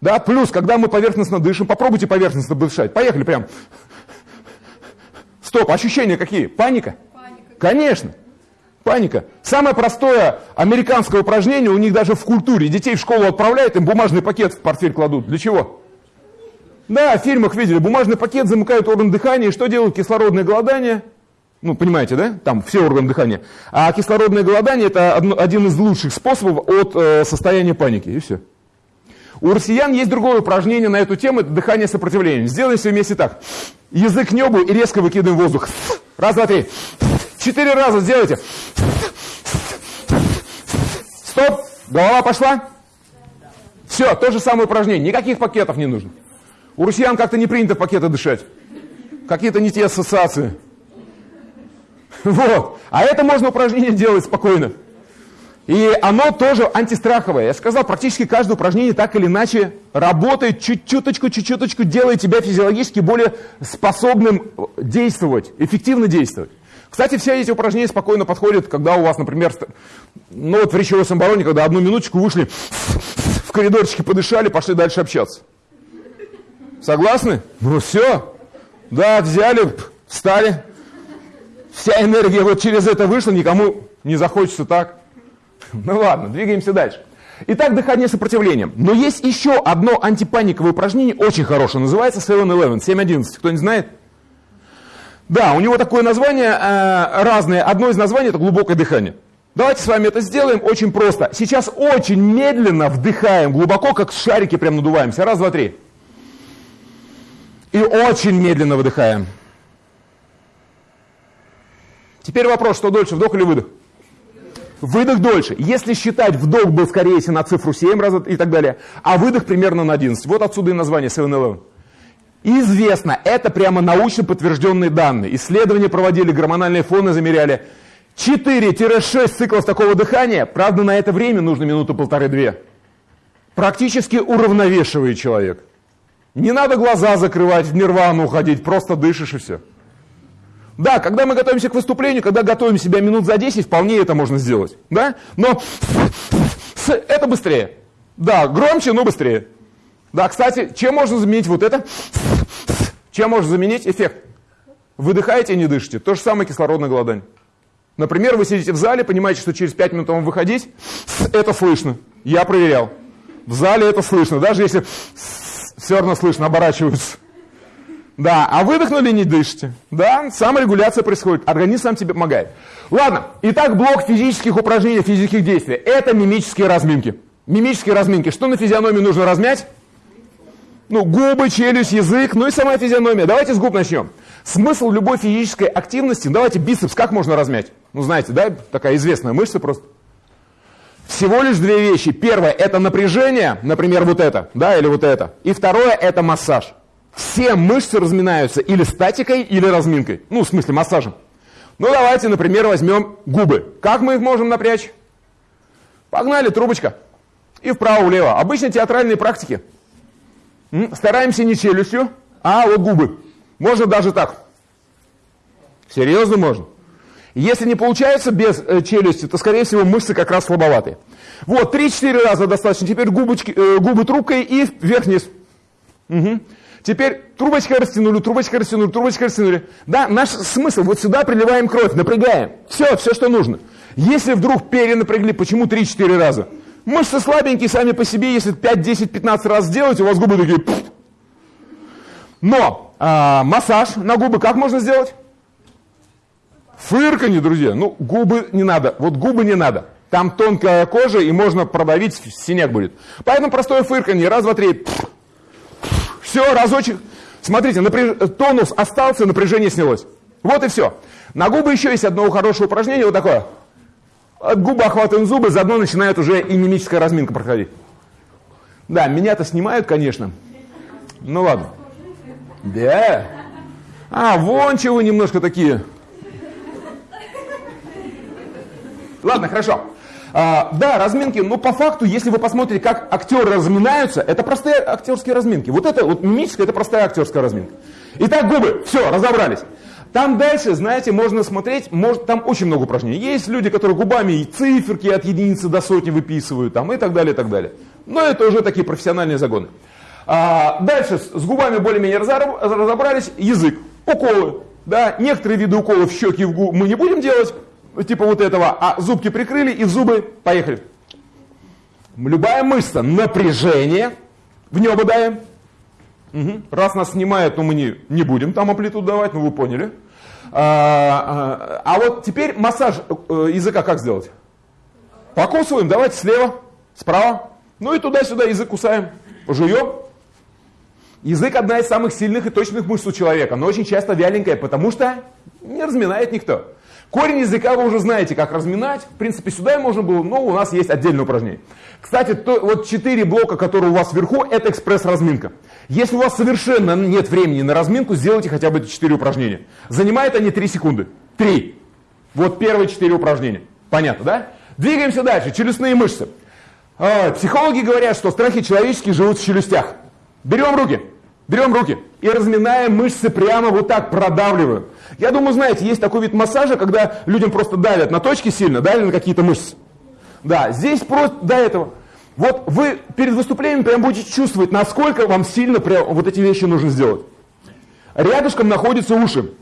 Да, плюс, когда мы поверхностно дышим, попробуйте поверхностно дышать. Поехали прям. Стоп, ощущения какие? Паника? Паника. Конечно. Паника. Самое простое американское упражнение, у них даже в культуре. Детей в школу отправляют, им бумажный пакет в портфель кладут. Для чего? Да, в фильмах видели. Бумажный пакет замыкают орган дыхания. И что делают? Кислородное голодание – ну, понимаете, да? Там все органы дыхания. А кислородное голодание – это один из лучших способов от э, состояния паники. И все. У россиян есть другое упражнение на эту тему – это дыхание сопротивления. Сделаем все вместе так. Язык к небу и резко выкидываем воздух. Раз, два, три. Четыре раза сделайте. Стоп. Голова пошла. Все, то же самое упражнение. Никаких пакетов не нужно. У россиян как-то не принято в пакеты дышать. Какие-то не те ассоциации. Вот. А это можно упражнение делать спокойно. И оно тоже антистраховое. Я сказал, практически каждое упражнение так или иначе работает чуть-чуточку, чуть-чуточку, делает тебя физиологически более способным действовать, эффективно действовать. Кстати, все эти упражнения спокойно подходят, когда у вас, например, ну вот в речевой самобороне, когда одну минуточку вышли в коридорчике, подышали, пошли дальше общаться. Согласны? Ну все. Да, взяли, встали, вся энергия вот через это вышла, никому не захочется так. Ну ладно, двигаемся дальше. Итак, дыхание сопротивлением. Но есть еще одно антипаниковое упражнение, очень хорошее, называется 7-11, 7-11. Кто не знает? Да, у него такое название э, разное. Одно из названий это глубокое дыхание. Давайте с вами это сделаем очень просто. Сейчас очень медленно вдыхаем глубоко, как шарики прям надуваемся. Раз, два, три. И очень медленно выдыхаем. Теперь вопрос, что дольше, вдох или выдох? Выдох дольше. Если считать, вдох был скорее если на цифру 7 раз и так далее, а выдох примерно на 11. Вот отсюда и название 7-11. Известно, это прямо научно подтвержденные данные. Исследования проводили, гормональные фоны замеряли. 4-6 циклов такого дыхания, правда, на это время нужно минуту полторы-две. Практически уравновешивает человек. Не надо глаза закрывать, в нирвану уходить, просто дышишь и все. Да, когда мы готовимся к выступлению, когда готовим себя минут за 10, вполне это можно сделать. Да? Но это быстрее. Да, громче, но быстрее. Да, кстати, чем можно заменить вот это? Чем можно заменить эффект? Выдыхаете и не дышите. То же самое кислородное голодание. Например, вы сидите в зале, понимаете, что через 5 минут вам выходить, это слышно. Я проверял. В зале это слышно, даже если все равно слышно, оборачиваются. Да, а выдохнули, не дышите. Да, саморегуляция происходит, организм сам тебе помогает. Ладно, итак, блок физических упражнений, физических действий. Это мимические разминки. Мимические разминки. Что на физиономии нужно размять? Ну, губы, челюсть, язык, ну и сама физиономия. Давайте с губ начнем. Смысл любой физической активности, давайте бицепс как можно размять? Ну, знаете, да, такая известная мышца просто. всего лишь две вещи. Первое – это напряжение, например, вот это, да, или вот это. И второе – это массаж. Все мышцы разминаются или статикой, или разминкой. Ну, в смысле, массажем. Ну, давайте, например, возьмем губы. Как мы их можем напрячь? Погнали, трубочка. И вправо-влево. Обычно театральные практики. Стараемся не челюстью, а вот губы. Можно даже так. Серьезно можно. Если не получается без э, челюсти, то, скорее всего, мышцы как раз слабоватые. Вот, 3-4 раза достаточно. Теперь губочки, э, губы трубкой и вверх-вниз. Угу. Теперь трубочкой растянули, трубочкой растянули, трубочкой растянули. Да, наш смысл, вот сюда приливаем кровь, напрягаем. Все, все, что нужно. Если вдруг перенапрягли, почему 3-4 раза? Мышцы слабенькие сами по себе, если 5, 10, 15 раз сделать, у вас губы такие... Пфф. Но а, массаж на губы как можно сделать? Фырканье, друзья. Ну, губы не надо. Вот губы не надо. Там тонкая кожа, и можно продавить, синяк будет. Поэтому простое фырканье. Раз, два, три. Все, разочек. Смотрите, напряж... тонус остался, напряжение снялось. Вот и все. На губы еще есть одно хорошее упражнение, вот такое. От губы охватываем зубы, заодно начинает уже и мимическая разминка проходить. Да, меня-то снимают, конечно. Ну ладно. Да. А, вон чего немножко такие. Ладно, хорошо. А, да, разминки, но по факту, если вы посмотрите, как актеры разминаются, это простые актерские разминки. Вот это вот мимическая, это простая актерская разминка. Итак, губы, все, разобрались. Там дальше, знаете, можно смотреть, может, там очень много упражнений. Есть люди, которые губами и циферки от единицы до сотни выписывают, там, и так далее, и так далее. Но это уже такие профессиональные загоны. А, дальше с губами более-менее разобрались. Язык, уколы. Да, некоторые виды уколов в щеки в губы мы не будем делать, типа вот этого, а зубки прикрыли и зубы поехали. Любая мышца, напряжение, в небо даем. Угу. Раз нас снимает, то мы не, не будем там амплитуду давать, ну вы поняли. А, а, а вот теперь массаж э, языка как сделать? Покусываем, давайте слева, справа. Ну и туда-сюда язык кусаем, жуем. Язык одна из самых сильных и точных мышц у человека, но очень часто вяленькая, потому что не разминает никто. Корень языка вы уже знаете, как разминать. В принципе, сюда и можно было, но у нас есть отдельное упражнение. Кстати, то, вот четыре блока, которые у вас вверху, это экспресс-разминка. Если у вас совершенно нет времени на разминку, сделайте хотя бы эти четыре упражнения. Занимают они 3 секунды. Три. Вот первые четыре упражнения. Понятно, да? Двигаемся дальше. Челюстные мышцы. А, психологи говорят, что страхи человеческие живут в челюстях. Берем руки. Берем руки и разминаем мышцы прямо вот так, продавливаем. Я думаю, знаете, есть такой вид массажа, когда людям просто давят на точки сильно, давят на какие-то мышцы. Да, здесь просто до этого. Вот вы перед выступлением прям будете чувствовать, насколько вам сильно прям вот эти вещи нужно сделать. Рядышком находятся уши.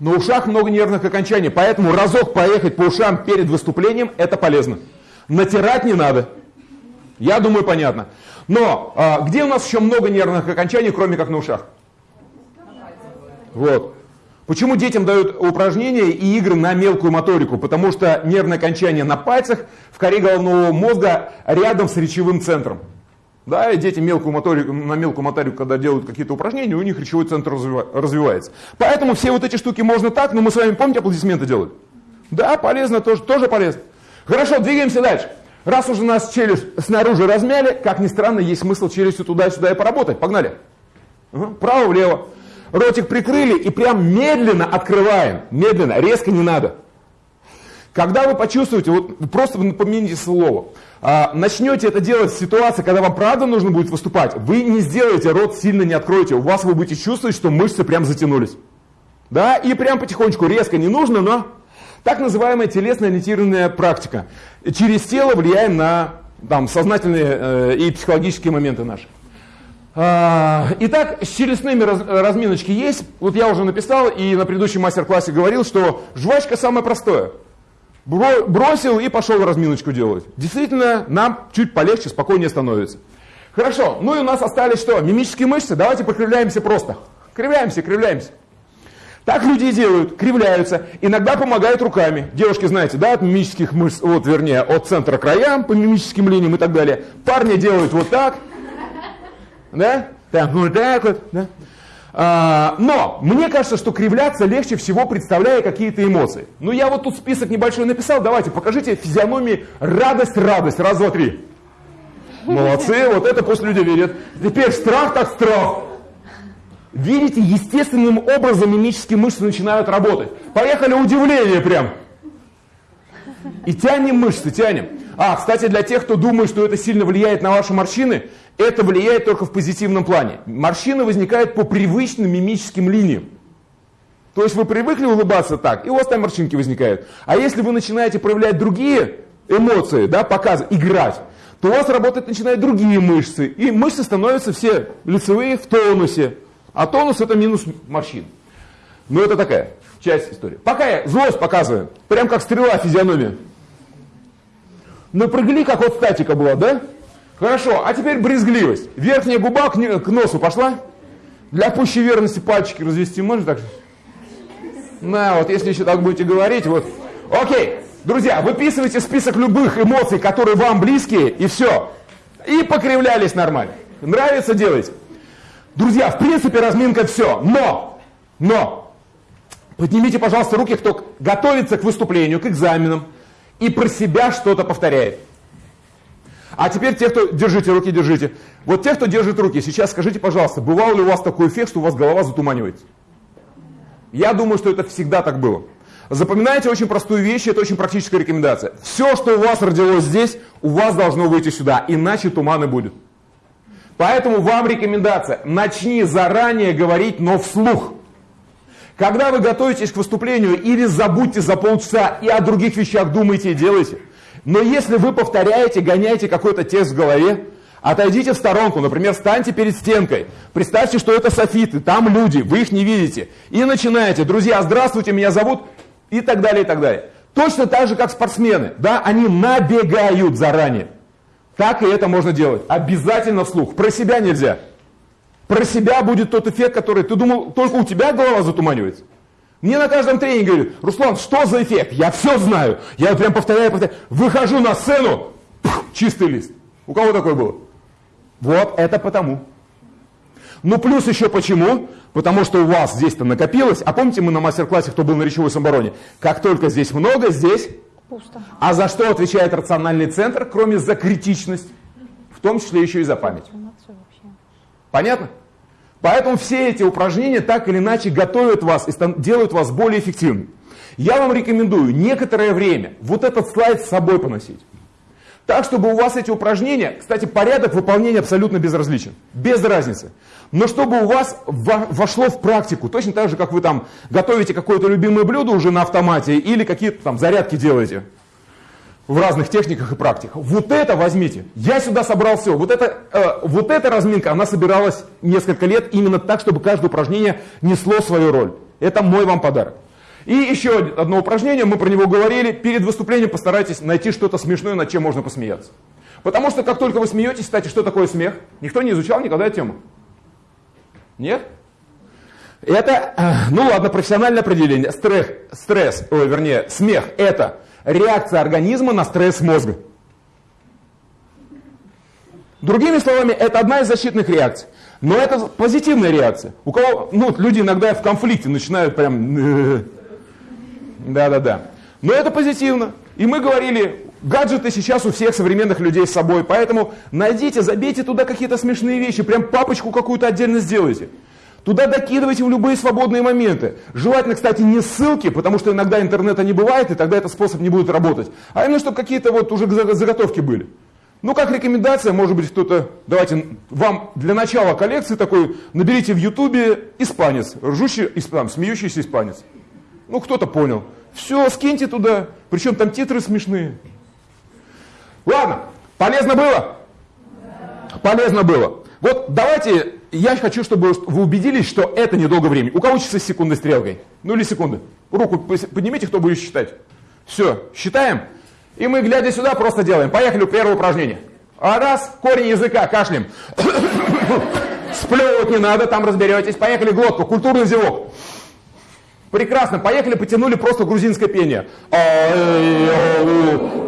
На ушах много нервных окончаний, поэтому разок поехать по ушам перед выступлением – это полезно. Натирать не надо. Я думаю, понятно. Но а, где у нас еще много нервных окончаний, кроме как на ушах? Вот. Почему детям дают упражнения и игры на мелкую моторику? Потому что нервное окончание на пальцах в коре головного мозга рядом с речевым центром. Да, и дети мелкую моторику, на мелкую моторику, когда делают какие-то упражнения, у них речевой центр развивается. Поэтому все вот эти штуки можно так, но мы с вами, помните, аплодисменты делают? Да, полезно, тоже, тоже полезно. Хорошо, двигаемся дальше. Раз уже нас челюсть снаружи размяли, как ни странно, есть смысл челюстью туда-сюда и поработать. Погнали. Угу. Право-влево ротик прикрыли и прям медленно открываем. Медленно, резко не надо. Когда вы почувствуете, вот просто напомните слово, а, начнете это делать в ситуации, когда вам правда нужно будет выступать, вы не сделаете, рот сильно не откроете, у вас вы будете чувствовать, что мышцы прям затянулись. Да, и прям потихонечку, резко не нужно, но так называемая телесно-ориентированная практика. Через тело влияем на там, сознательные э, и психологические моменты наши. А, итак, с челюстными раз, разминочки есть. Вот я уже написал и на предыдущем мастер-классе говорил, что жвачка самое простое. Бро, бросил и пошел разминочку делать. Действительно, нам чуть полегче, спокойнее становится. Хорошо, ну и у нас остались что? Мимические мышцы. Давайте покривляемся просто. Кривляемся, кривляемся. Так люди и делают, кривляются. Иногда помогают руками. Девушки, знаете, да, от мимических мышц, вот вернее, от центра к краям, по мимическим линиям и так далее. Парни делают вот так, да? Так, вот так вот, да? А, но мне кажется, что кривляться легче всего, представляя какие-то эмоции. Ну я вот тут список небольшой написал, давайте покажите физиономии радость, радость, раз, два, три. Молодцы, вот это пусть люди видят. Теперь страх так страх. Видите, естественным образом мимические мышцы начинают работать. Поехали, удивление прям. И тянем мышцы, тянем. А, кстати, для тех, кто думает, что это сильно влияет на ваши морщины, это влияет только в позитивном плане. Морщины возникают по привычным мимическим линиям. То есть вы привыкли улыбаться так, и у вас там морщинки возникают. А если вы начинаете проявлять другие эмоции, да, показывать, играть, то у вас работать начинают другие мышцы. И мышцы становятся все лицевые в тонусе. А тонус это минус морщин. Ну это такая часть истории. Пока я злость показываю, прям как стрела физиономия. Напрягли, как вот статика была, да? Хорошо, а теперь брезгливость. Верхняя губа к, к носу пошла. Для пущей верности пальчики развести можно так? На, вот если еще так будете говорить, вот. Окей, друзья, выписывайте список любых эмоций, которые вам близкие, и все. И покривлялись нормально. Нравится, делать. Друзья, в принципе, разминка все. Но, но, поднимите, пожалуйста, руки, кто готовится к выступлению, к экзаменам, и про себя что-то повторяет. А теперь те, кто... Держите руки, держите. Вот те, кто держит руки, сейчас скажите, пожалуйста, бывал ли у вас такой эффект, что у вас голова затуманивается? Я думаю, что это всегда так было. Запоминайте очень простую вещь, это очень практическая рекомендация. Все, что у вас родилось здесь, у вас должно выйти сюда, иначе туманы будет. Поэтому вам рекомендация, начни заранее говорить, но вслух. Когда вы готовитесь к выступлению, или забудьте за полчаса и о других вещах думайте и делайте – но если вы повторяете, гоняете какой-то текст в голове, отойдите в сторонку, например, станьте перед стенкой, представьте, что это софиты, там люди, вы их не видите, и начинаете, друзья, здравствуйте, меня зовут, и так далее, и так далее. Точно так же, как спортсмены, да, они набегают заранее. Так и это можно делать. Обязательно вслух. Про себя нельзя. Про себя будет тот эффект, который ты думал, только у тебя голова затуманивается. Мне на каждом тренинге говорят, Руслан, что за эффект? Я все знаю. Я прям повторяю, повторяю. Выхожу на сцену, пух, чистый лист. У кого такое было? Вот это потому. Ну плюс еще почему? Потому что у вас здесь-то накопилось. А помните, мы на мастер-классе, кто был на речевой самобороне? Как только здесь много, здесь пусто. А за что отвечает рациональный центр, кроме за критичность? В том числе еще и за память. Понятно? Поэтому все эти упражнения так или иначе готовят вас и делают вас более эффективным. Я вам рекомендую некоторое время вот этот слайд с собой поносить. Так, чтобы у вас эти упражнения, кстати, порядок выполнения абсолютно безразличен, без разницы. Но чтобы у вас вошло в практику, точно так же, как вы там готовите какое-то любимое блюдо уже на автомате или какие-то там зарядки делаете в разных техниках и практиках. Вот это возьмите. Я сюда собрал все. Вот, это, э, вот эта разминка, она собиралась несколько лет именно так, чтобы каждое упражнение несло свою роль. Это мой вам подарок. И еще одно упражнение, мы про него говорили. Перед выступлением постарайтесь найти что-то смешное, над чем можно посмеяться. Потому что как только вы смеетесь, кстати, что такое смех? Никто не изучал никогда эту тему? Нет? Это, э, ну ладно, профессиональное определение. Стресс, стресс, ой, вернее, смех – это реакция организма на стресс мозга. Другими словами, это одна из защитных реакций. Но это позитивная реакция. У кого, ну, люди иногда в конфликте начинают прям... Да-да-да. Но это позитивно. И мы говорили, гаджеты сейчас у всех современных людей с собой, поэтому найдите, забейте туда какие-то смешные вещи, прям папочку какую-то отдельно сделайте. Туда докидывайте в любые свободные моменты. Желательно, кстати, не ссылки, потому что иногда интернета не бывает, и тогда этот способ не будет работать. А именно, чтобы какие-то вот уже заготовки были. Ну, как рекомендация, может быть, кто-то, давайте вам для начала коллекции такой, наберите в ютубе испанец, ржущий, там, смеющийся испанец. Ну, кто-то понял. Все, скиньте туда, причем там титры смешные. Ладно, полезно было? Полезно было. Вот давайте я хочу, чтобы вы убедились, что это недолго времени. У кого часы с секундной стрелкой? Ну или секунды. Руку поднимите, кто будет считать. Все, считаем. И мы, глядя сюда, просто делаем. Поехали, первое упражнение. А раз, корень языка, кашлем. Сплевывать не надо, там разберетесь. Поехали, глотку, культурный зевок. Прекрасно, поехали, потянули просто грузинское пение.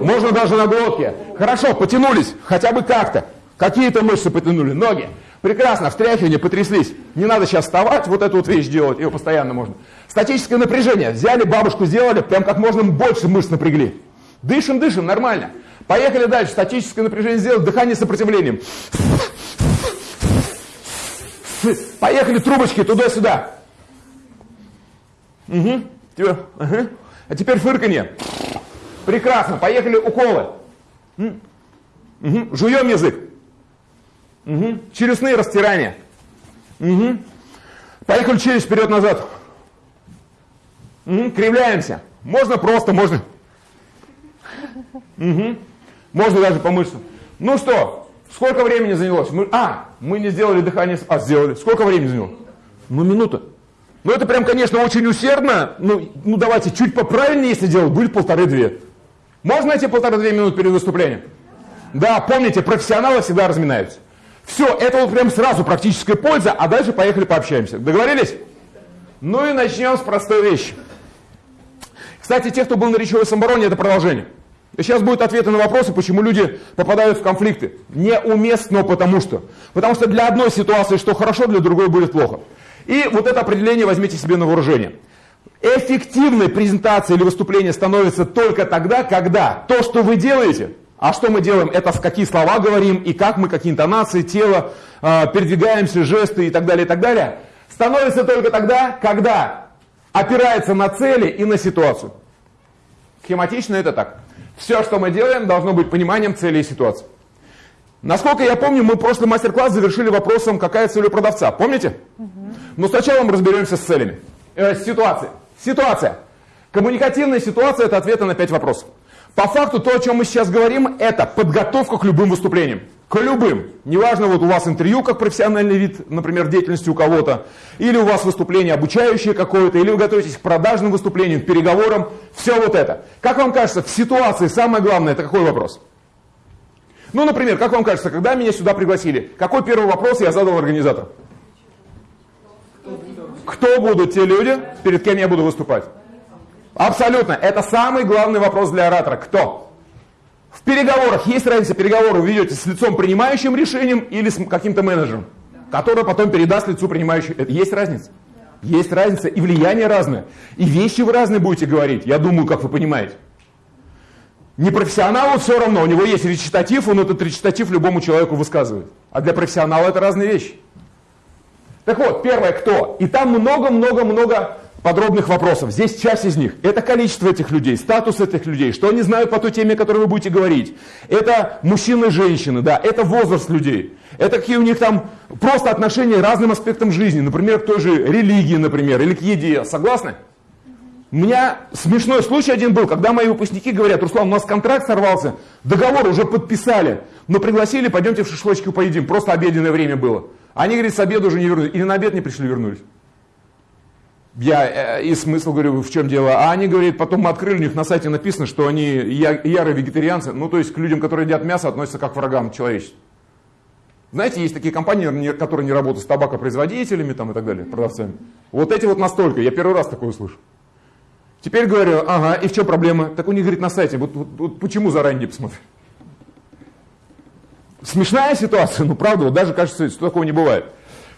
Можно даже на глотке. Хорошо, потянулись, хотя бы как-то. Какие-то мышцы потянули, ноги. Прекрасно, встряхивание, потряслись. Не надо сейчас вставать, вот эту вот вещь делать, ее постоянно можно. Статическое напряжение. Взяли, бабушку сделали, прям как можно больше мышц напрягли. Дышим, дышим, нормально. Поехали дальше. Статическое напряжение сделать, дыхание с сопротивлением. Поехали трубочки туда-сюда. Угу. Ага. А теперь фырканье. Прекрасно. Поехали уколы. Угу. Жуем язык. Угу. Челюстные растирания. Угу. Поехали челюсть вперед-назад. Угу. Кривляемся. Можно просто, можно. Угу. Можно даже по мышцам. Ну что, сколько времени занялось? Мы, а, мы не сделали дыхание. А, сделали. Сколько времени заняло? Ну, минута. Ну, это прям, конечно, очень усердно. Ну, ну давайте, чуть поправильнее, если делать, будет полторы-две. Можно эти полторы-две минуты перед выступлением? Да, помните, профессионалы всегда разминаются. Все, это вот прям сразу практическая польза, а дальше поехали пообщаемся. Договорились? Ну и начнем с простой вещи. Кстати, те, кто был на речевой самобороне, это продолжение. Сейчас будут ответы на вопросы, почему люди попадают в конфликты. Неуместно, потому что. Потому что для одной ситуации что хорошо, для другой будет плохо. И вот это определение возьмите себе на вооружение. Эффективной презентацией или выступлением становится только тогда, когда то, что вы делаете, а что мы делаем, это какие слова говорим, и как мы, какие интонации, тело, э, передвигаемся, жесты и так далее, и так далее, становится только тогда, когда опирается на цели и на ситуацию. Схематично это так. Все, что мы делаем, должно быть пониманием цели и ситуации. Насколько я помню, мы прошлый мастер-класс завершили вопросом, какая цель у продавца. Помните? Угу. Но сначала мы разберемся с целями. Э, с ситуацией. Ситуация. Коммуникативная ситуация – это ответы на пять вопросов. По факту то, о чем мы сейчас говорим, это подготовка к любым выступлениям. К любым. Неважно, вот у вас интервью как профессиональный вид, например, деятельности у кого-то, или у вас выступление обучающее какое-то, или вы готовитесь к продажным выступлениям, к переговорам. Все вот это. Как вам кажется, в ситуации самое главное – это какой вопрос? Ну, например, как вам кажется, когда меня сюда пригласили, какой первый вопрос я задал организатору? Кто будут те люди, перед кем я буду выступать? Абсолютно. Это самый главный вопрос для оратора. Кто? В переговорах есть разница, переговоры вы ведете с лицом принимающим решением или с каким-то менеджером, который потом передаст лицу принимающему. Есть разница? Есть разница, и влияние разное. И вещи вы разные будете говорить, я думаю, как вы понимаете. Непрофессионалу все равно, у него есть речитатив, он этот речитатив любому человеку высказывает. А для профессионала это разные вещи. Так вот, первое, кто? И там много-много-много подробных вопросов. Здесь часть из них. Это количество этих людей, статус этих людей, что они знают по той теме, о которой вы будете говорить. Это мужчины и женщины, да, это возраст людей. Это какие у них там просто отношения к разным аспектам жизни. Например, к той же религии, например, или к еде. Согласны? У меня смешной случай один был, когда мои выпускники говорят, Руслан, у нас контракт сорвался, договор уже подписали, но пригласили, пойдемте в шашлычку поедим, просто обеденное время было. Они, говорят, с обеда уже не вернулись. Или на обед не пришли, вернулись. Я э, и смысл говорю, в чем дело. А они, говорят, потом мы открыли, у них на сайте написано, что они я, ярые вегетарианцы. Ну, то есть к людям, которые едят мясо, относятся как к врагам человечества. Знаете, есть такие компании, которые не работают с табакопроизводителями там, и так далее, продавцами. Вот эти вот настолько. Я первый раз такое услышу. Теперь говорю, ага, и в чем проблема? Так у них, говорит, на сайте. Вот, вот, вот почему заранее не посмотреть? Смешная ситуация, ну правда, вот даже кажется, что такого не бывает.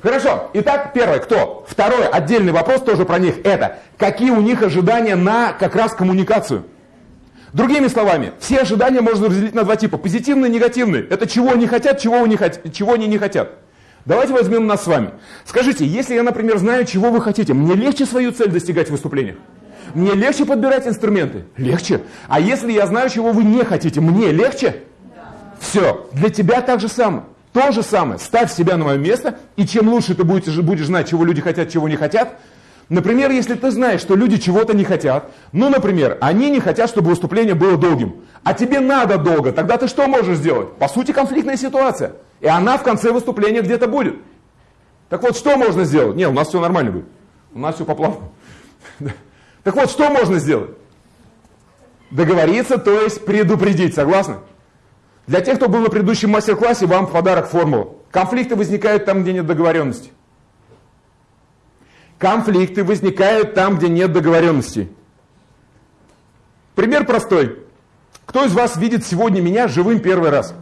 Хорошо, итак, первое, кто? Второй отдельный вопрос тоже про них, это какие у них ожидания на как раз коммуникацию. Другими словами, все ожидания можно разделить на два типа, позитивные и негативные. Это чего они хотят, чего, они, чего они не хотят. Давайте возьмем нас с вами. Скажите, если я, например, знаю, чего вы хотите, мне легче свою цель достигать в выступлениях? Мне легче подбирать инструменты? Легче. А если я знаю, чего вы не хотите, мне легче? Все, для тебя так же самое. То же самое. Ставь себя на мое место, и чем лучше ты будешь, будешь знать, чего люди хотят, чего не хотят. Например, если ты знаешь, что люди чего-то не хотят, ну, например, они не хотят, чтобы выступление было долгим, а тебе надо долго, тогда ты что можешь сделать? По сути, конфликтная ситуация. И она в конце выступления где-то будет. Так вот, что можно сделать? Не, у нас все нормально будет. У нас все по плану. Так вот, что можно сделать? Договориться, то есть предупредить, согласны? Для тех, кто был на предыдущем мастер-классе, вам в подарок формула. Конфликты возникают там, где нет договоренности. Конфликты возникают там, где нет договоренности. Пример простой. Кто из вас видит сегодня меня живым первый раз?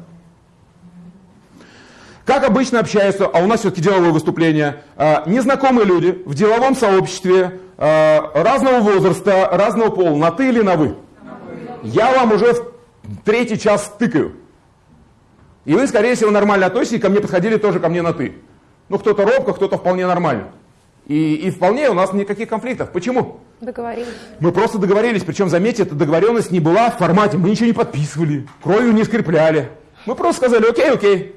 Как обычно общаются, а у нас все-таки деловое выступление, а, незнакомые люди в деловом сообществе а, разного возраста, разного пола, на ты или на вы? Я вам уже в третий час тыкаю. И вы, скорее всего, нормально относитесь, ко мне подходили тоже ко мне на ты. Ну, кто-то робко, кто-то вполне нормально. И, и вполне у нас никаких конфликтов. Почему? Договорились. Мы просто договорились, причем, заметьте, эта договоренность не была в формате, мы ничего не подписывали, кровью не скрепляли. Мы просто сказали, окей, окей,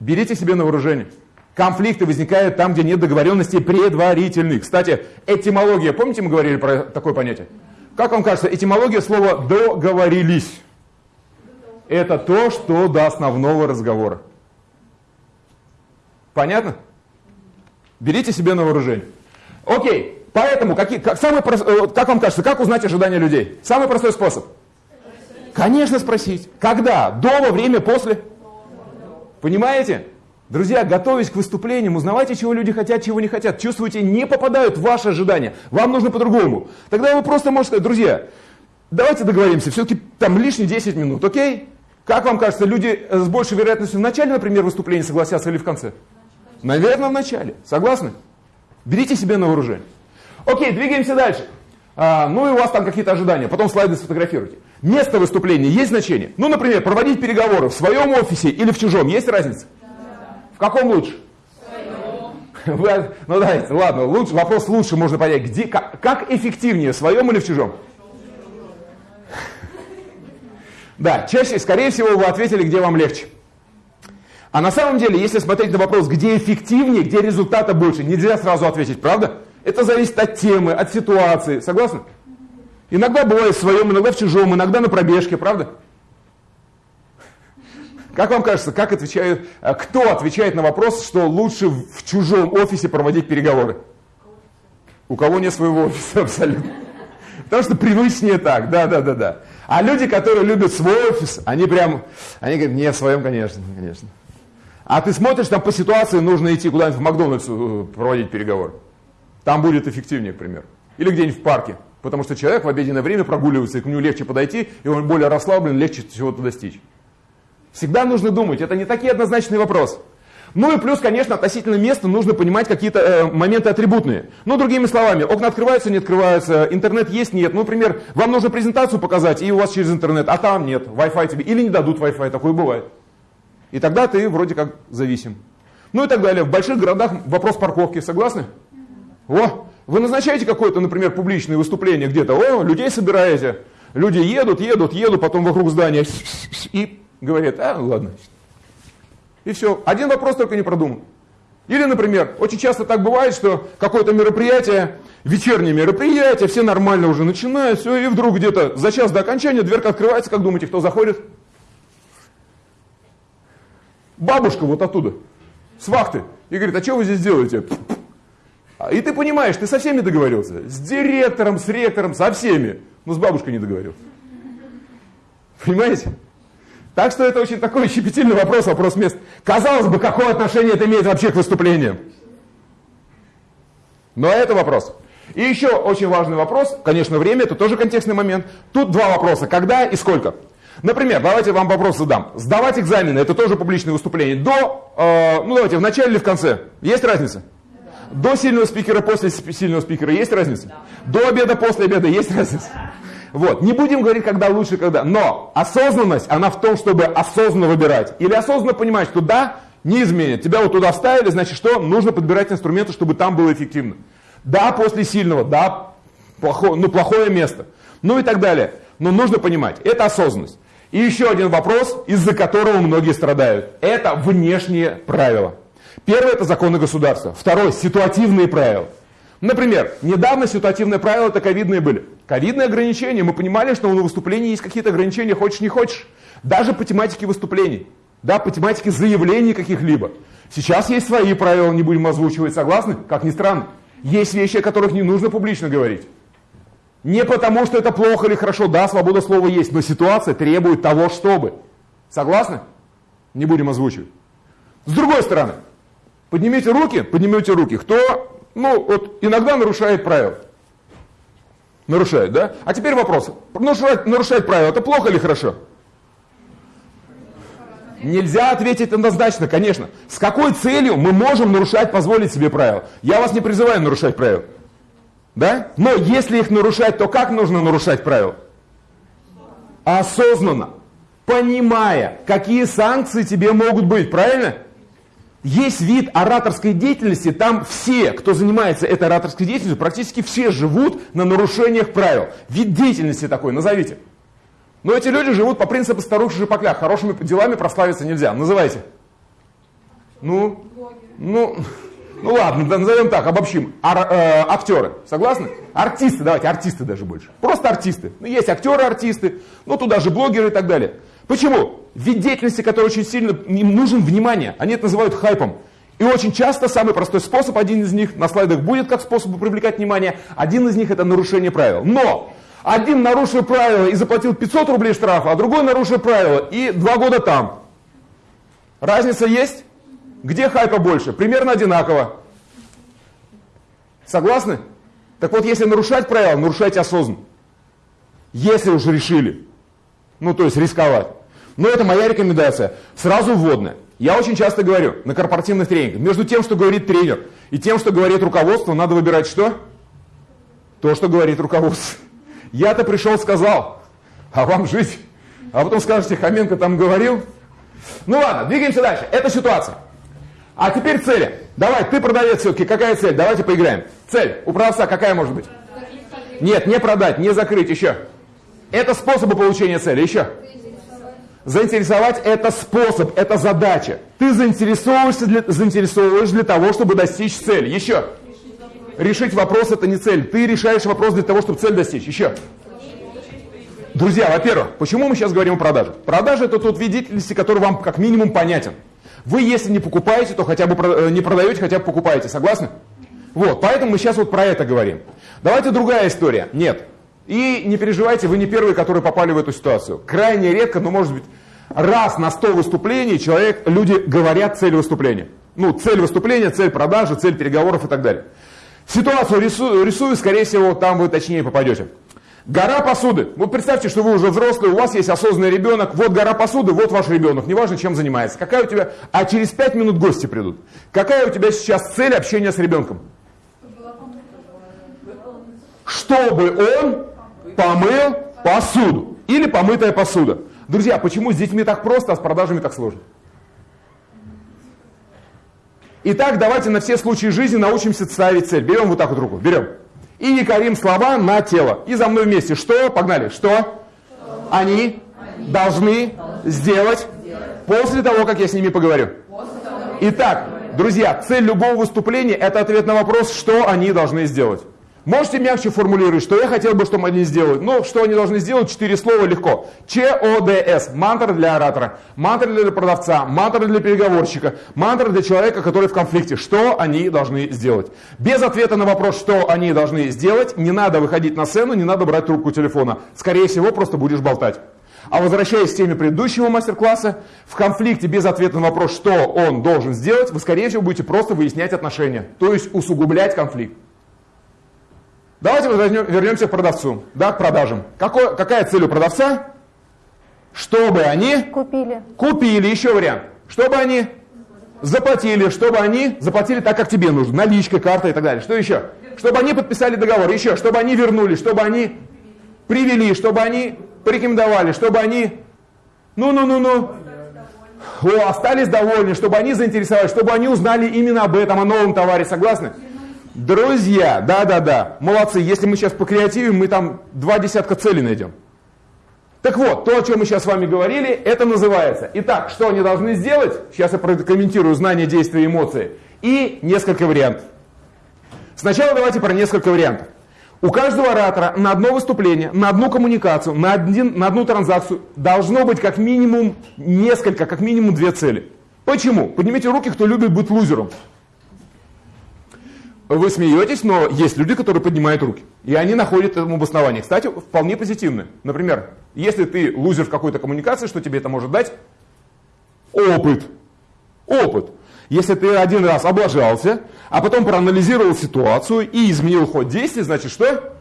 берите себе на вооружение. Конфликты возникают там, где нет договоренностей предварительных. Кстати, этимология, помните, мы говорили про такое понятие? Как вам кажется, этимология слова «договорились» – это то, что до основного разговора. Понятно? Берите себе на вооружение. Окей, поэтому, какие, как, самый, э, как вам кажется, как узнать ожидания людей? Самый простой способ. Конечно спросить. Когда? До, во время, после? Понимаете? Друзья, готовясь к выступлениям, узнавайте, чего люди хотят, чего не хотят. Чувствуете, не попадают в ваши ожидания. Вам нужно по-другому. Тогда вы просто можете сказать, друзья, давайте договоримся, все-таки там лишние 10 минут, окей? Как вам кажется, люди с большей вероятностью в начале, например, выступления согласятся или в конце? Наверное, в начале. Согласны? Берите себе на вооружение. Окей, двигаемся дальше. А, ну и у вас там какие-то ожидания. Потом слайды сфотографируйте. Место выступления есть значение? Ну, например, проводить переговоры в своем офисе или в чужом. Есть разница? В каком лучше? Вы, ну давайте, ладно, лучше, вопрос лучше можно понять. Где, как, как эффективнее, в своем или в чужом? Да, чаще, скорее всего, вы ответили, где вам легче. А на самом деле, если смотреть на вопрос, где эффективнее, где результата больше, нельзя сразу ответить, правда? Это зависит от темы, от ситуации. Согласны? Иногда бывает в своем, иногда в чужом, иногда на пробежке, правда? Как вам кажется, как отвечают, а, кто отвечает на вопрос, что лучше в чужом офисе проводить переговоры? У кого нет своего офиса абсолютно. Потому что привычнее так, да, да, да, да. А люди, которые любят свой офис, они прям, они говорят, не в своем, конечно, конечно. А ты смотришь, там по ситуации нужно идти куда-нибудь в Макдональдс э, проводить переговоры. Там будет эффективнее, к примеру. Или где-нибудь в парке. Потому что человек в обеденное время прогуливается, и к нему легче подойти, и он более расслаблен, легче чего-то достичь. Всегда нужно думать, это не такие однозначные вопросы. Ну и плюс, конечно, относительно места нужно понимать какие-то э, моменты атрибутные. Ну, другими словами, окна открываются, не открываются, интернет есть, нет. Ну, например, вам нужно презентацию показать, и у вас через интернет, а там нет, Wi-Fi тебе, или не дадут Wi-Fi, такое бывает. И тогда ты вроде как зависим. Ну и так далее. В больших городах вопрос парковки, согласны? О, вы назначаете какое-то, например, публичное выступление где-то, о, людей собираете, люди едут, едут, едут, потом вокруг здания и говорят, а, ладно. И все. Один вопрос только не продуман. Или, например, очень часто так бывает, что какое-то мероприятие, вечернее мероприятие, все нормально уже начинают, все, и вдруг где-то за час до окончания дверка открывается, как думаете, кто заходит? Бабушка вот оттуда, с вахты, и говорит, а что вы здесь делаете? И ты понимаешь, ты со всеми договорился. С директором, с ректором, со всеми. Но с бабушкой не договорился. Понимаете? Так что это очень такой щепетильный вопрос, вопрос мест. Казалось бы, какое отношение это имеет вообще к выступлениям? Но это вопрос. И еще очень важный вопрос, конечно, время, это тоже контекстный момент. Тут два вопроса, когда и сколько. Например, давайте вам вопрос задам. Сдавать экзамены, это тоже публичное выступление. До, э, ну давайте, в начале или в конце? Есть разница? До сильного спикера, после сильного спикера есть разница? До обеда, после обеда есть разница? Вот. Не будем говорить, когда лучше, когда. Но осознанность, она в том, чтобы осознанно выбирать. Или осознанно понимать, что да, не изменит. Тебя вот туда вставили, значит что? Нужно подбирать инструменты, чтобы там было эффективно. Да, после сильного, да, плохое, ну, плохое место. Ну и так далее. Но нужно понимать, это осознанность. И еще один вопрос, из-за которого многие страдают. Это внешние правила. Первое – это законы государства. Второе – ситуативные правила. Например, недавно ситуативные правила это ковидные были. Ковидные ограничения. Мы понимали, что на выступлении есть какие-то ограничения, хочешь не хочешь. Даже по тематике выступлений. Да, по тематике заявлений каких-либо. Сейчас есть свои правила, не будем озвучивать, согласны? Как ни странно. Есть вещи, о которых не нужно публично говорить. Не потому, что это плохо или хорошо. Да, свобода слова есть, но ситуация требует того, чтобы. Согласны? Не будем озвучивать. С другой стороны, поднимите руки, поднимите руки. Кто ну, вот иногда нарушает правила. Нарушает, да? А теперь вопрос. Нарушать, нарушать правила, это плохо или хорошо? Нельзя ответить однозначно, конечно. С какой целью мы можем нарушать, позволить себе правила? Я вас не призываю нарушать правила. Да? Но если их нарушать, то как нужно нарушать правила? Осознанно. Понимая, какие санкции тебе могут быть, правильно? Есть вид ораторской деятельности, там все, кто занимается этой ораторской деятельностью, практически все живут на нарушениях правил. Вид деятельности такой, назовите. Но эти люди живут по принципу старух шипокля. Хорошими делами прославиться нельзя. Называйте. Ну, ну, ну ладно, да, назовем так, обобщим. Ар, э, актеры, согласны? Артисты, давайте, артисты даже больше. Просто артисты. Ну, есть актеры-артисты, ну туда же блогеры и так далее. Почему? Вид деятельности, который очень сильно им нужен внимание. Они это называют хайпом. И очень часто самый простой способ, один из них на слайдах будет как способ привлекать внимание, один из них это нарушение правил. Но один нарушил правила и заплатил 500 рублей штрафа, а другой нарушил правила и два года там. Разница есть? Где хайпа больше? Примерно одинаково. Согласны? Так вот, если нарушать правила, нарушайте осознанно. Если уже решили. Ну, то есть рисковать. Но это моя рекомендация. Сразу вводная. Я очень часто говорю на корпоративных тренингах, между тем, что говорит тренер, и тем, что говорит руководство, надо выбирать что? То, что говорит руководство. Я-то пришел, сказал, а вам жить. А потом скажете, Хоменко там говорил. Ну ладно, двигаемся дальше. Это ситуация. А теперь цели. Давай, ты продавец все-таки, какая цель? Давайте поиграем. Цель у продавца какая может быть? Нет, не продать, не закрыть, еще. Это способы получения цели. Еще. Заинтересовать это способ, это задача. Ты заинтересовываешься для, заинтересовываешь для того, чтобы достичь цели. Еще. Решить вопрос это не цель. Ты решаешь вопрос для того, чтобы цель достичь. Еще. Друзья, во-первых, почему мы сейчас говорим о продаже? Продажа это тот вид деятельности, который вам как минимум понятен. Вы, если не покупаете, то хотя бы э, не продаете, хотя бы покупаете. Согласны? Вот, поэтому мы сейчас вот про это говорим. Давайте другая история. Нет, и не переживайте, вы не первые, которые попали в эту ситуацию. Крайне редко, но может быть раз на 100 выступлений человек, люди говорят цель выступления. Ну, цель выступления, цель продажи, цель переговоров и так далее. Ситуацию рисую, рисую скорее всего, там вы точнее попадете. Гора посуды. Вот представьте, что вы уже взрослый, у вас есть осознанный ребенок, вот гора посуды, вот ваш ребенок, неважно, чем занимается. Какая у тебя, а через 5 минут гости придут. Какая у тебя сейчас цель общения с ребенком? Чтобы он помыл посуду. Или помытая посуда. Друзья, почему с детьми так просто, а с продажами так сложно? Итак, давайте на все случаи жизни научимся ставить цель. Берем вот так вот руку, берем. И якорим слова на тело. И за мной вместе. Что? Погнали. Что? Они должны сделать после того, как я с ними поговорю. Итак, друзья, цель любого выступления – это ответ на вопрос, что они должны сделать. Можете мягче формулировать, что я хотел бы, чтобы они сделали. Ну, что они должны сделать, четыре слова легко. ЧОДС, мантра для оратора, мантра для продавца, мантра для переговорщика, мантра для человека, который в конфликте. Что они должны сделать? Без ответа на вопрос, что они должны сделать, не надо выходить на сцену, не надо брать трубку телефона. Скорее всего, просто будешь болтать. А возвращаясь к теме предыдущего мастер-класса, в конфликте без ответа на вопрос, что он должен сделать, вы, скорее всего, будете просто выяснять отношения, то есть усугублять конфликт. Давайте вернемся к продавцу, да, к продажам. Какой, какая цель у продавца? Чтобы они купили. Купили, еще вариант. Чтобы они заплатили, чтобы они заплатили так, как тебе нужно, наличкой, картой и так далее. Что еще? Чтобы они подписали договор, еще, чтобы они вернули, чтобы они привели, чтобы они порекомендовали, чтобы они, ну-ну-ну-ну, остались довольны, чтобы они заинтересовались, чтобы они узнали именно об этом, о новом товаре, согласны? Друзья, да-да-да, молодцы. Если мы сейчас по покреативим, мы там два десятка целей найдем. Так вот, то, о чем мы сейчас с вами говорили, это называется. Итак, что они должны сделать? Сейчас я прокомментирую знания, действия, эмоции. И несколько вариантов. Сначала давайте про несколько вариантов. У каждого оратора на одно выступление, на одну коммуникацию, на, один, на одну транзакцию должно быть как минимум несколько, как минимум две цели. Почему? Поднимите руки, кто любит быть лузером. Вы смеетесь, но есть люди, которые поднимают руки. И они находят этому обоснование. Кстати, вполне позитивное. Например, если ты лузер в какой-то коммуникации, что тебе это может дать? Опыт. Опыт. Если ты один раз облажался, а потом проанализировал ситуацию и изменил ход действий, значит что?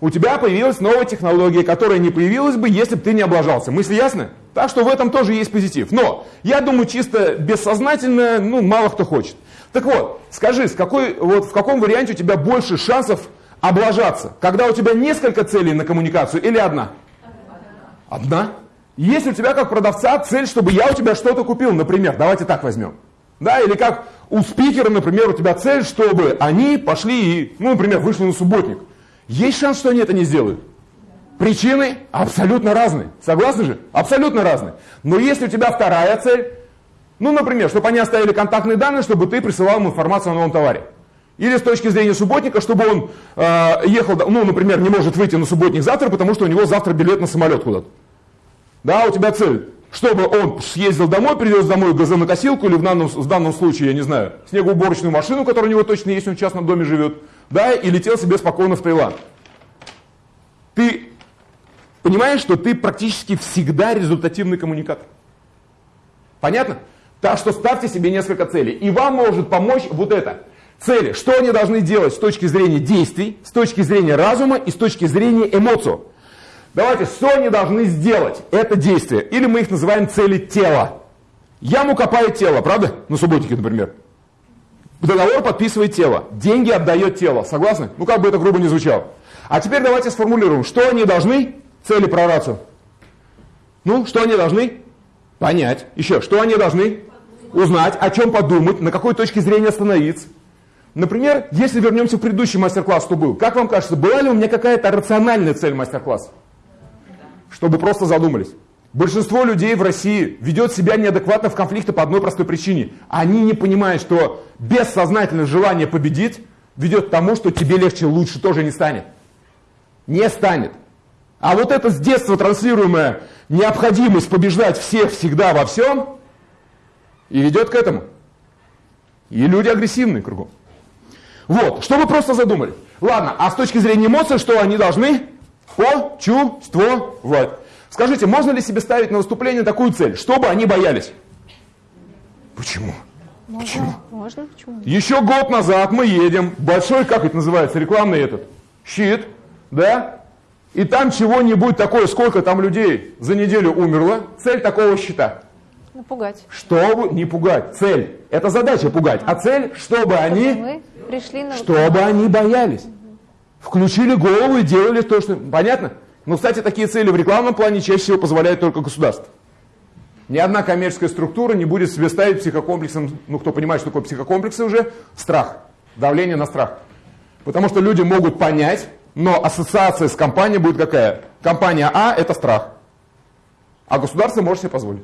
У тебя появилась новая технология, которая не появилась бы, если бы ты не облажался. Мысли ясны? Так что в этом тоже есть позитив. Но я думаю, чисто бессознательно, ну, мало кто хочет. Так вот, скажи, с какой, вот, в каком варианте у тебя больше шансов облажаться? Когда у тебя несколько целей на коммуникацию или одна? Одна. Если у тебя как продавца цель, чтобы я у тебя что-то купил, например, давайте так возьмем. Да, или как у спикера, например, у тебя цель, чтобы они пошли и, ну, например, вышли на субботник. Есть шанс, что они это не сделают? Причины абсолютно разные. Согласны же? Абсолютно разные. Но если у тебя вторая цель, ну, например, чтобы они оставили контактные данные, чтобы ты присылал им информацию о новом товаре. Или с точки зрения субботника, чтобы он э, ехал, ну, например, не может выйти на субботник завтра, потому что у него завтра билет на самолет куда-то. Да, у тебя цель, чтобы он съездил домой, привез домой газонокосилку или в данном, в данном случае, я не знаю, снегоуборочную машину, которая у него точно есть, он в частном доме живет, да, и летел себе спокойно в Таиланд. Ты понимаешь, что ты практически всегда результативный коммуникатор. Понятно? Так что ставьте себе несколько целей. И вам может помочь вот это. Цели. Что они должны делать с точки зрения действий, с точки зрения разума и с точки зрения эмоций. Давайте, что они должны сделать? Это действие. Или мы их называем цели тела. Яму копает тело, правда? На субботике, например. Договор подписывает тело. Деньги отдает тело. Согласны? Ну, как бы это грубо не звучало. А теперь давайте сформулируем, что они должны, цели про рацию. Ну, что они должны? Понять. Еще, что они должны? Узнать, о чем подумать, на какой точке зрения остановиться. Например, если вернемся в предыдущий мастер-класс, что был, как вам кажется, была ли у меня какая-то рациональная цель мастер-класса? Чтобы просто задумались. Большинство людей в России ведет себя неадекватно в конфликте по одной простой причине. Они не понимают, что бессознательное желание победить ведет к тому, что тебе легче, лучше тоже не станет. Не станет. А вот эта с детства транслируемая необходимость побеждать всех всегда во всем и ведет к этому. И люди агрессивные кругом. Вот, что вы просто задумали. Ладно, а с точки зрения эмоций, что они должны почувствовать? Скажите, можно ли себе ставить на выступление такую цель, чтобы они боялись? Почему? Можно. Почему? Можно, почему? Еще год назад мы едем, большой, как это называется, рекламный этот, щит, да? И там чего-нибудь такое, сколько там людей за неделю умерло, цель такого щита. Напугать. Чтобы не пугать. Цель. Это задача пугать. А цель, чтобы, чтобы они пришли на... Чтобы они боялись. Включили голову и делали то, что... Понятно? Но, кстати, такие цели в рекламном плане чаще всего позволяет только государство. Ни одна коммерческая структура не будет себе ставить психокомплексом, ну, кто понимает, что такое психокомплексы уже, страх, давление на страх. Потому что люди могут понять, но ассоциация с компанией будет какая? Компания А – это страх. А государство может себе позволить.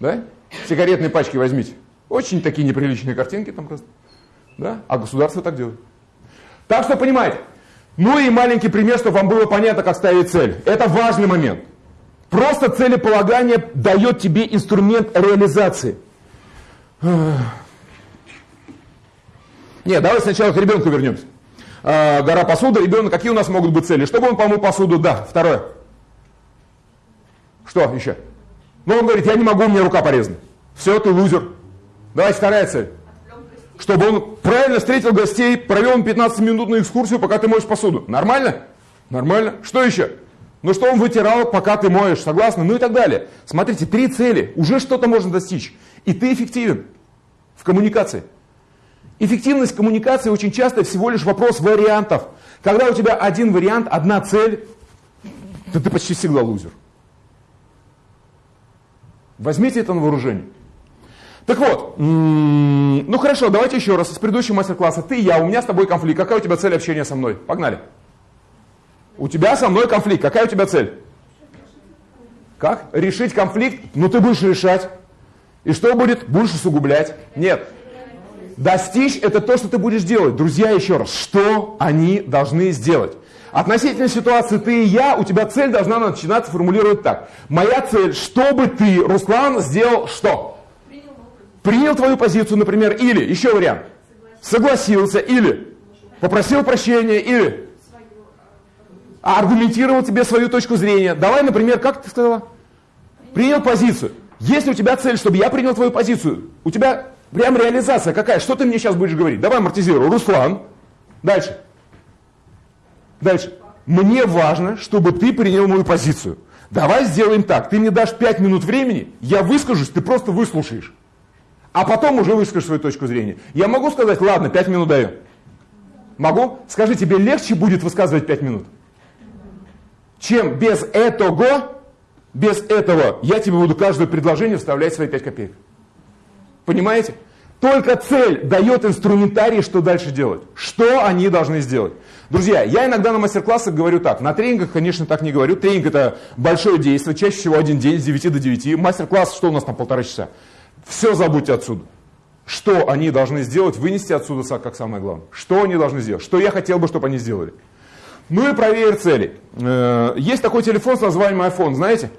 Да? Сигаретные пачки возьмите. Очень такие неприличные картинки там просто. Да? А государство так делает. Так что понимаете. Ну и маленький пример, чтобы вам было понятно, как ставить цель. Это важный момент. Просто целеполагание дает тебе инструмент реализации. Нет, давай сначала к ребенку вернемся. А, гора посуды, ребенок, какие у нас могут быть цели? Чтобы он помыл посуду? Да. Второе. Что еще? Ну, он говорит, я не могу, у меня рука порезана. Все, ты лузер. Давайте вторая цель чтобы он правильно встретил гостей, провел им 15-минутную экскурсию, пока ты моешь посуду. Нормально? Нормально. Что еще? Ну что он вытирал, пока ты моешь, согласны? Ну и так далее. Смотрите, три цели. Уже что-то можно достичь. И ты эффективен в коммуникации. Эффективность коммуникации очень часто всего лишь вопрос вариантов. Когда у тебя один вариант, одна цель, то ты почти всегда лузер. Возьмите это на вооружение. Так вот, ну хорошо, давайте еще раз с предыдущего мастер-класса. Ты, я, у меня с тобой конфликт. Какая у тебя цель общения со мной? Погнали. У тебя со мной конфликт. Какая у тебя цель? Как? Решить конфликт? Ну ты будешь решать. И что будет? Будешь усугублять. Нет. Достичь это то, что ты будешь делать. Друзья, еще раз, что они должны сделать? Относительно ситуации ты и я, у тебя цель должна начинаться формулировать так. Моя цель, чтобы ты, Руслан, сделал что? принял твою позицию, например, или, еще вариант, согласился, или попросил прощения, или аргументировал тебе свою точку зрения. Давай, например, как ты сказала? Принял позицию. Если у тебя цель, чтобы я принял твою позицию, у тебя прям реализация какая? Что ты мне сейчас будешь говорить? Давай амортизируй. Руслан. Дальше. Дальше. Мне важно, чтобы ты принял мою позицию. Давай сделаем так. Ты мне дашь 5 минут времени, я выскажусь, ты просто выслушаешь. А потом уже выскажешь свою точку зрения. Я могу сказать, ладно, 5 минут даю. Могу? Скажи, тебе легче будет высказывать 5 минут? Чем без этого, без этого я тебе буду каждое предложение вставлять свои 5 копеек. Понимаете? Только цель дает инструментарий, что дальше делать. Что они должны сделать. Друзья, я иногда на мастер-классах говорю так. На тренингах, конечно, так не говорю. Тренинг это большое действие, чаще всего один день с 9 до 9. Мастер-класс, что у нас там полтора часа. Все забудьте отсюда. Что они должны сделать, вынести отсюда как самое главное. Что они должны сделать, что я хотел бы, чтобы они сделали. Ну и проверь цели. Э, есть такой телефон с названием iPhone, знаете?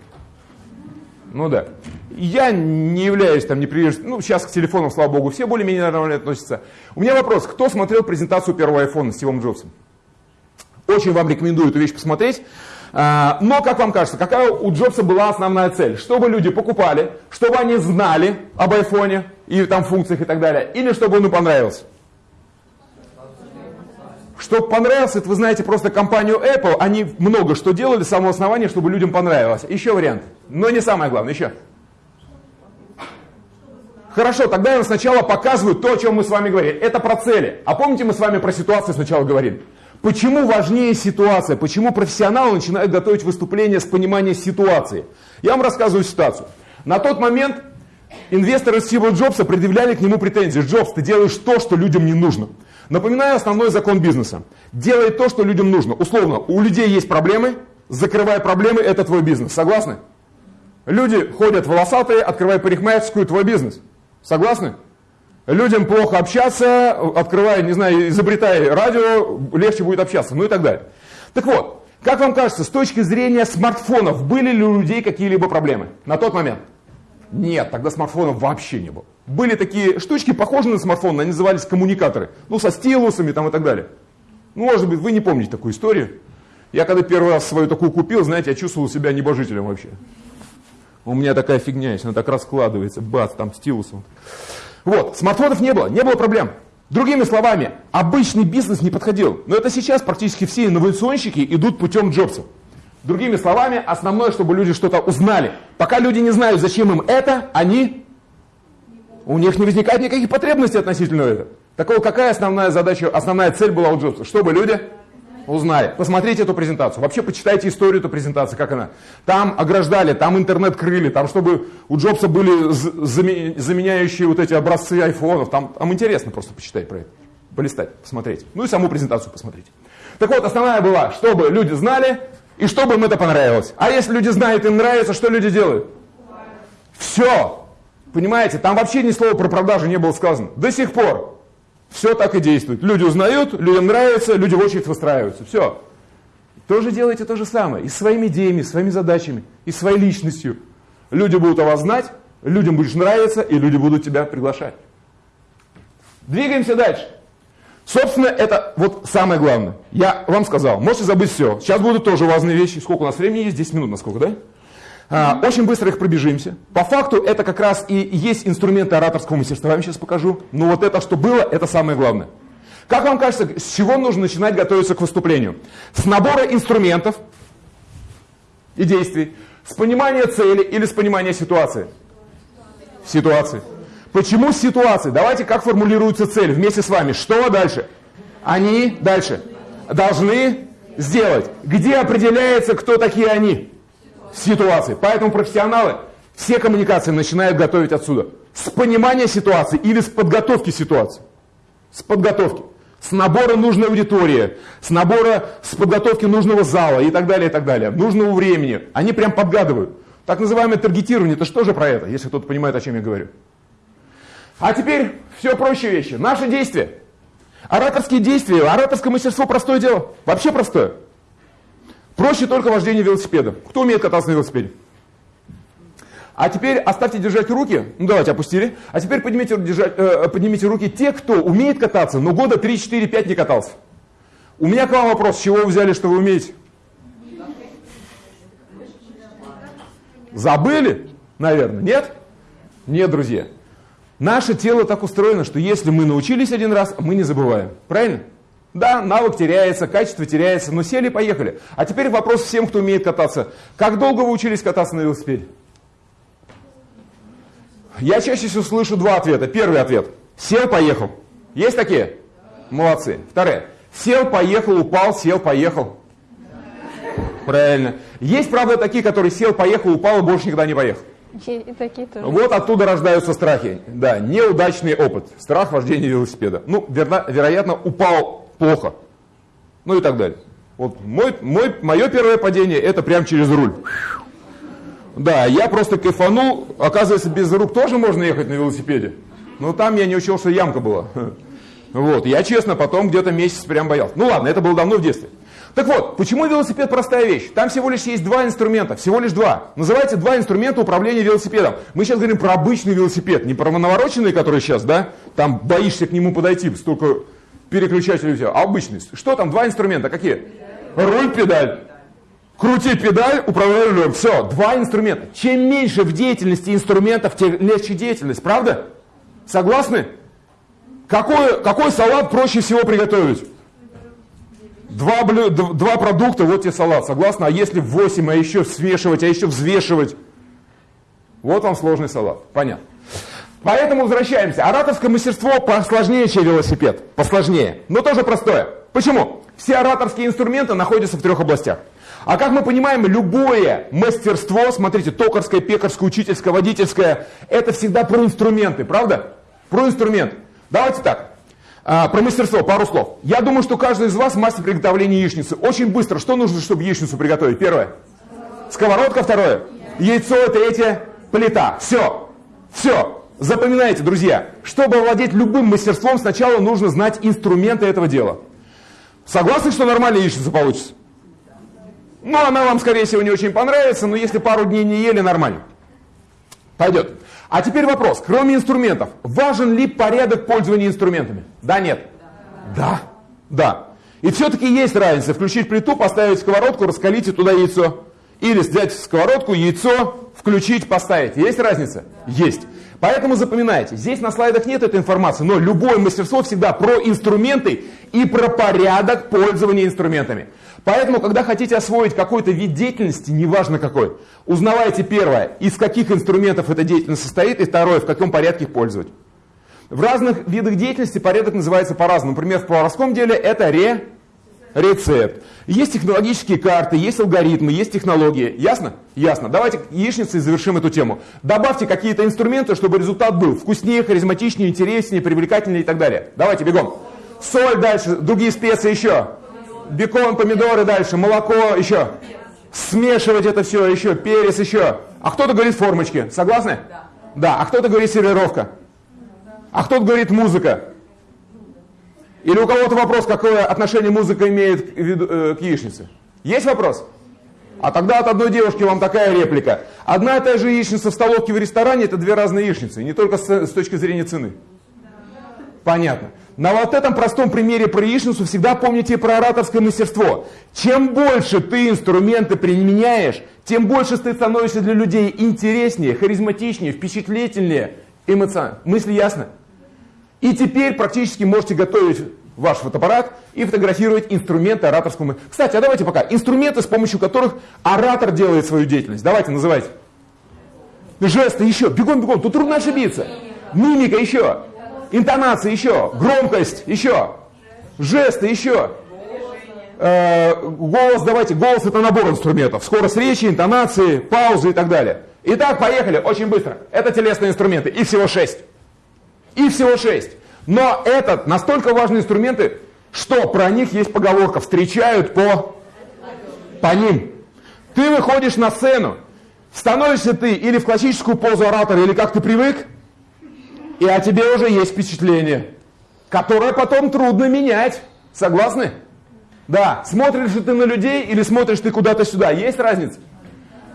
Ну да. Я не являюсь там не приверженцем, ну сейчас к телефонам, слава богу, все более-менее нормально относятся. У меня вопрос, кто смотрел презентацию первого iPhone с Стивом Джобсом? Очень вам рекомендую эту вещь посмотреть. А, но, как вам кажется, какая у Джобса была основная цель? Чтобы люди покупали, чтобы они знали об айфоне и там функциях и так далее, или чтобы он им понравился? Чтобы понравился, это вы знаете просто компанию Apple, они много что делали с самого основания, чтобы людям понравилось. Еще вариант, но не самое главное, еще. Хорошо, тогда я вам сначала показываю то, о чем мы с вами говорили. Это про цели. А помните, мы с вами про ситуацию сначала говорили? Почему важнее ситуация? Почему профессионалы начинают готовить выступление с понимания ситуации? Я вам рассказываю ситуацию. На тот момент инвесторы Стива Джобса предъявляли к нему претензии. Джобс, ты делаешь то, что людям не нужно. Напоминаю основной закон бизнеса. Делай то, что людям нужно. Условно, у людей есть проблемы, закрывай проблемы, это твой бизнес. Согласны? Люди ходят волосатые, открывай парикмахерскую, твой бизнес. Согласны? Людям плохо общаться, открывай, не знаю, изобретай радио, легче будет общаться, ну и так далее. Так вот, как вам кажется, с точки зрения смартфонов, были ли у людей какие-либо проблемы на тот момент? Нет, тогда смартфонов вообще не было. Были такие штучки, похожие на смартфон, они назывались коммуникаторы. Ну, со стилусами там и так далее. Ну, может быть, вы не помните такую историю. Я когда первый раз свою такую купил, знаете, я чувствовал себя небожителем вообще. У меня такая фигня есть, она так раскладывается, бац, там стилусом. Вот, смартфонов не было, не было проблем. Другими словами, обычный бизнес не подходил. Но это сейчас практически все инновационщики идут путем Джобса. Другими словами, основное, чтобы люди что-то узнали. Пока люди не знают, зачем им это, они у них не возникает никаких потребностей относительно этого. Так вот, какая основная задача, основная цель была у Джобса? Чтобы люди узнали. Посмотрите эту презентацию. Вообще почитайте историю этой презентации, как она. Там ограждали, там интернет крыли, там чтобы у Джобса были заменяющие вот эти образцы айфонов. Там, там интересно просто почитать про это. Полистать, посмотреть. Ну и саму презентацию посмотрите. Так вот, основная была, чтобы люди знали и чтобы им это понравилось. А если люди знают, им нравится, что люди делают? Все. Понимаете, там вообще ни слова про продажи не было сказано. До сих пор. Все так и действует. Люди узнают, людям нравится, люди в очередь выстраиваются. Все. Тоже делайте то же самое. И своими идеями, своими задачами, и своей личностью. Люди будут о вас знать, людям будешь нравиться, и люди будут тебя приглашать. Двигаемся дальше. Собственно, это вот самое главное. Я вам сказал, можете забыть все. Сейчас будут тоже важные вещи. Сколько у нас времени есть? 10 минут, насколько, да? А, очень быстро их пробежимся. По факту это как раз и есть инструменты ораторского мастерства, я вам сейчас покажу. Но вот это, что было, это самое главное. Как вам кажется, с чего нужно начинать готовиться к выступлению? С набора инструментов и действий, с понимания цели или с понимания ситуации? Ситуации. Почему ситуации? Давайте, как формулируется цель вместе с вами. Что дальше? Они дальше должны сделать. Где определяется, кто такие они? Ситуации. Поэтому профессионалы все коммуникации начинают готовить отсюда. С понимания ситуации или с подготовки ситуации. С подготовки. С набора нужной аудитории, с набора, с подготовки нужного зала и так далее, и так далее. Нужного времени. Они прям подгадывают. Так называемое таргетирование, это что же про это, если кто-то понимает, о чем я говорю. А теперь все проще вещи. Наши действия. Ораторские действия, ораторское мастерство простое дело. Вообще простое. Проще только вождение велосипеда. Кто умеет кататься на велосипеде? А теперь оставьте держать руки. Ну давайте, опустили. А теперь поднимите, держать, э, поднимите руки те, кто умеет кататься, но года 3, 4, 5 не катался. У меня к вам вопрос. С чего вы взяли, что вы умеете? Забыли? Наверное. Нет? Нет, друзья. Наше тело так устроено, что если мы научились один раз, мы не забываем. Правильно? Да, навык теряется, качество теряется, но сели поехали. А теперь вопрос всем, кто умеет кататься. Как долго вы учились кататься на велосипеде? Я чаще всего слышу два ответа. Первый ответ. Сел, поехал. Есть такие? Молодцы. Второе. Сел, поехал, упал, сел, поехал. Правильно. Есть, правда, такие, которые сел, поехал, упал и больше никогда не поехал. И такие тоже. Вот оттуда рождаются страхи. Да, неудачный опыт. Страх вождения велосипеда. Ну, верно, вероятно, упал плохо. Ну и так далее. Вот мой, мой, мое первое падение это прям через руль. Да, я просто кайфанул. Оказывается, без рук тоже можно ехать на велосипеде. Но там я не учил, что ямка была. Вот, я честно потом где-то месяц прям боялся. Ну ладно, это было давно в детстве. Так вот, почему велосипед простая вещь? Там всего лишь есть два инструмента, всего лишь два. Называйте два инструмента управления велосипедом. Мы сейчас говорим про обычный велосипед, не про навороченный, который сейчас, да? Там боишься к нему подойти, столько переключателей у тебя. А обычный. Что там, два инструмента, какие? Руль, педаль. Крути педаль, управляй рулем. Все, два инструмента. Чем меньше в деятельности инструментов, тем легче деятельность, правда? Согласны? Какой, какой салат проще всего приготовить? Два, блю, два продукта, вот тебе салат, согласны? А если 8, а еще свешивать, а еще взвешивать? Вот вам сложный салат, понятно. Поэтому возвращаемся. Ораторское мастерство посложнее, чем велосипед. Посложнее, но тоже простое. Почему? Все ораторские инструменты находятся в трех областях. А как мы понимаем, любое мастерство, смотрите, токарское, пекарское, учительское, водительское, это всегда про инструменты, правда? Про инструмент. Давайте так. А, про мастерство, пару слов. Я думаю, что каждый из вас мастер приготовления яичницы. Очень быстро. Что нужно, чтобы яичницу приготовить? Первое. Сковородка. Второе. Яйцо. Третье. Плита. Все. Все. Запоминайте, друзья. Чтобы овладеть любым мастерством, сначала нужно знать инструменты этого дела. Согласны, что нормальная яичница получится? Ну, она вам, скорее всего, не очень понравится, но если пару дней не ели, нормально. Пойдет. А теперь вопрос. Кроме инструментов, важен ли порядок пользования инструментами? Да, нет? Да. Да. И все-таки есть разница. Включить плиту, поставить сковородку, раскалить и туда яйцо. Или взять сковородку, яйцо, включить, поставить. Есть разница? Есть. Поэтому запоминайте, здесь на слайдах нет этой информации, но любое мастерство всегда про инструменты и про порядок пользования инструментами. Поэтому, когда хотите освоить какой-то вид деятельности, неважно какой, узнавайте первое, из каких инструментов эта деятельность состоит, и второе, в каком порядке их пользовать. В разных видах деятельности порядок называется по-разному. Например, в поварском деле это ре, рецепт. Есть технологические карты, есть алгоритмы, есть технологии. Ясно? Ясно. Давайте яичницей завершим эту тему. Добавьте какие-то инструменты, чтобы результат был вкуснее, харизматичнее, интереснее, привлекательнее и так далее. Давайте, бегом. Соль дальше, другие специи еще бекон, помидоры дальше, молоко, еще. Смешивать это все, еще, перец, еще. А кто-то говорит формочки. Согласны? Да. Да. А кто-то говорит сервировка. А кто-то говорит музыка. Или у кого-то вопрос, какое отношение музыка имеет к, э, к яичнице? Есть вопрос? А тогда от одной девушки вам такая реплика. Одна и та же яичница в столовке в ресторане, это две разные яичницы, не только с, с точки зрения цены. Понятно. На вот этом простом примере про яичницу всегда помните про ораторское мастерство. Чем больше ты инструменты применяешь, тем больше ты становишься для людей интереснее, харизматичнее, впечатлительнее, эмоционально. Мысли ясно? И теперь практически можете готовить ваш фотоаппарат и фотографировать инструменты ораторского мастерства. Кстати, а давайте пока. Инструменты, с помощью которых оратор делает свою деятельность. Давайте, называйте. Жесты еще. Бегом, бегом. Тут трудно ошибиться. Мимика еще. Интонация еще, громкость еще, жесты еще. Э, голос, давайте, голос это набор инструментов. Скорость речи, интонации, паузы и так далее. Итак, поехали, очень быстро. Это телесные инструменты, их всего шесть. Их всего шесть. Но это настолько важные инструменты, что про них есть поговорка, встречают по, по ним. Ты выходишь на сцену, становишься ты или в классическую позу оратора, или как ты привык, и о тебе уже есть впечатление, которое потом трудно менять. Согласны? Да. Смотришь ли ты на людей или смотришь ты куда-то сюда? Есть разница?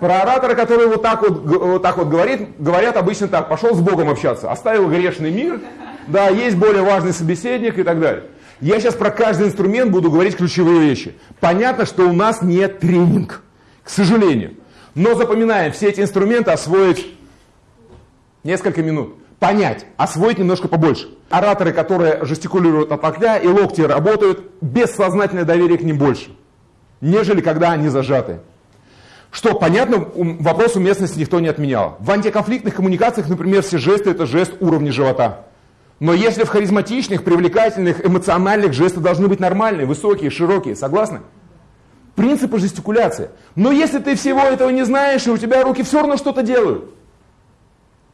Про оратора, который вот так вот, вот так вот говорит, говорят обычно так, пошел с Богом общаться, оставил грешный мир, да, есть более важный собеседник и так далее. Я сейчас про каждый инструмент буду говорить ключевые вещи. Понятно, что у нас нет тренинг, к сожалению. Но запоминаем, все эти инструменты освоить несколько минут. понять, освоить немножко побольше. Ораторы, которые жестикулируют от окля и локти работают, бессознательное доверие к ним больше, нежели когда они зажаты. Что, понятно, вопрос уместности никто не отменял. В антиконфликтных коммуникациях, например, все жесты – это жест уровня живота. Но если в харизматичных, привлекательных, эмоциональных жесты должны быть нормальные, высокие, широкие, согласны? Принципы жестикуляции. Но если ты всего этого не знаешь, и у тебя руки все равно что-то делают.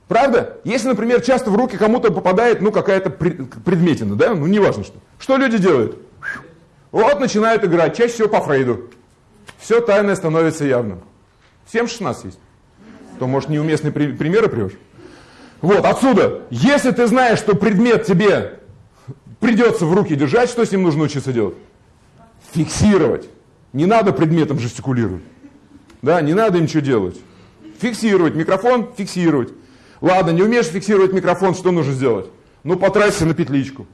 Правда? Если, например, часто в руки кому-то попадает ну, какая-то предметина, да, ну неважно что. Что люди делают? Вот начинают играть, чаще всего по Фрейду. Все тайное становится явным. Всем 16 есть. То, может, неуместные при примеры привешь? Вот, отсюда. Если ты знаешь, что предмет тебе придется в руки держать, что с ним нужно учиться делать? Фиксировать. Не надо предметом жестикулировать. Да, не надо ничего делать. Фиксировать. Микрофон фиксировать. Ладно, не умеешь фиксировать микрофон, что нужно сделать? Ну, потрасься на петличку.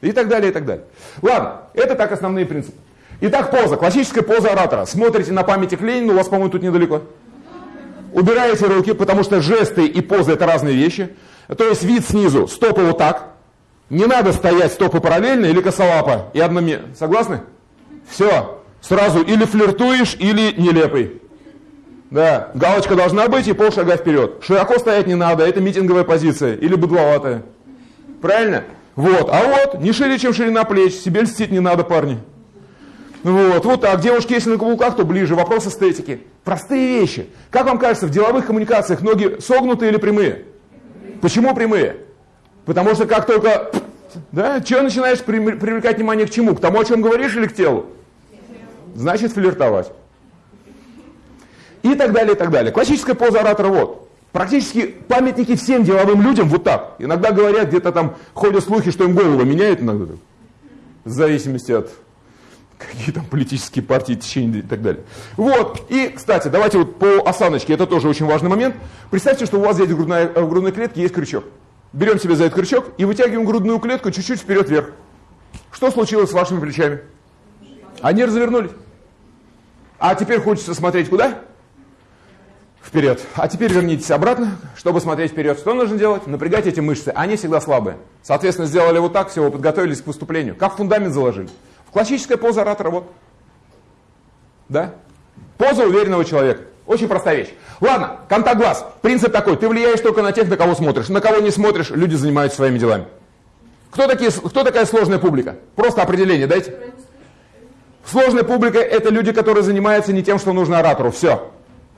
И так далее, и так далее. Ладно, это так основные принципы. Итак, поза. Классическая поза оратора. Смотрите на памятник Ленина, у вас, по-моему, тут недалеко. Убираете руки, потому что жесты и позы это разные вещи. То есть вид снизу, стопы вот так. Не надо стоять стопы параллельно или косолапо и одноме. Согласны? Все. Сразу или флиртуешь, или нелепый. Да, галочка должна быть и полшага вперед. Широко стоять не надо, это митинговая позиция или быдловатая. Правильно? Вот, а вот, не шире, чем ширина плеч, себе льстить не надо, парни. Вот, вот так. Девушки, если на каблуках, то ближе. Вопрос эстетики. Простые вещи. Как вам кажется, в деловых коммуникациях ноги согнутые или прямые? Почему прямые? Потому что как только, да, что начинаешь привлекать внимание к чему? К тому, о чем говоришь или к телу? Значит, флиртовать. И так далее, и так далее. Классическая поза оратора вот. Практически памятники всем деловым людям вот так. Иногда говорят, где-то там ходят слухи, что им голову меняют иногда. В зависимости от какие там политические партии, течения и так далее. Вот, и, кстати, давайте вот по осаночке, это тоже очень важный момент. Представьте, что у вас здесь в грудной, в грудной клетке есть крючок. Берем себе за этот крючок и вытягиваем грудную клетку чуть-чуть вперед-вверх. Что случилось с вашими плечами? Они развернулись. А теперь хочется смотреть куда? Вперед. А теперь вернитесь обратно, чтобы смотреть вперед. Что нужно делать? Напрягать эти мышцы. Они всегда слабые. Соответственно, сделали вот так, всего подготовились к выступлению. Как фундамент заложили. Классическая поза оратора, вот. Да? Поза уверенного человека. Очень простая вещь. Ладно, контакт глаз. Принцип такой. Ты влияешь только на тех, на кого смотришь. На кого не смотришь, люди занимаются своими делами. Кто, такие, кто такая сложная публика? Просто определение дайте. Сложная публика – это люди, которые занимаются не тем, что нужно оратору. Все.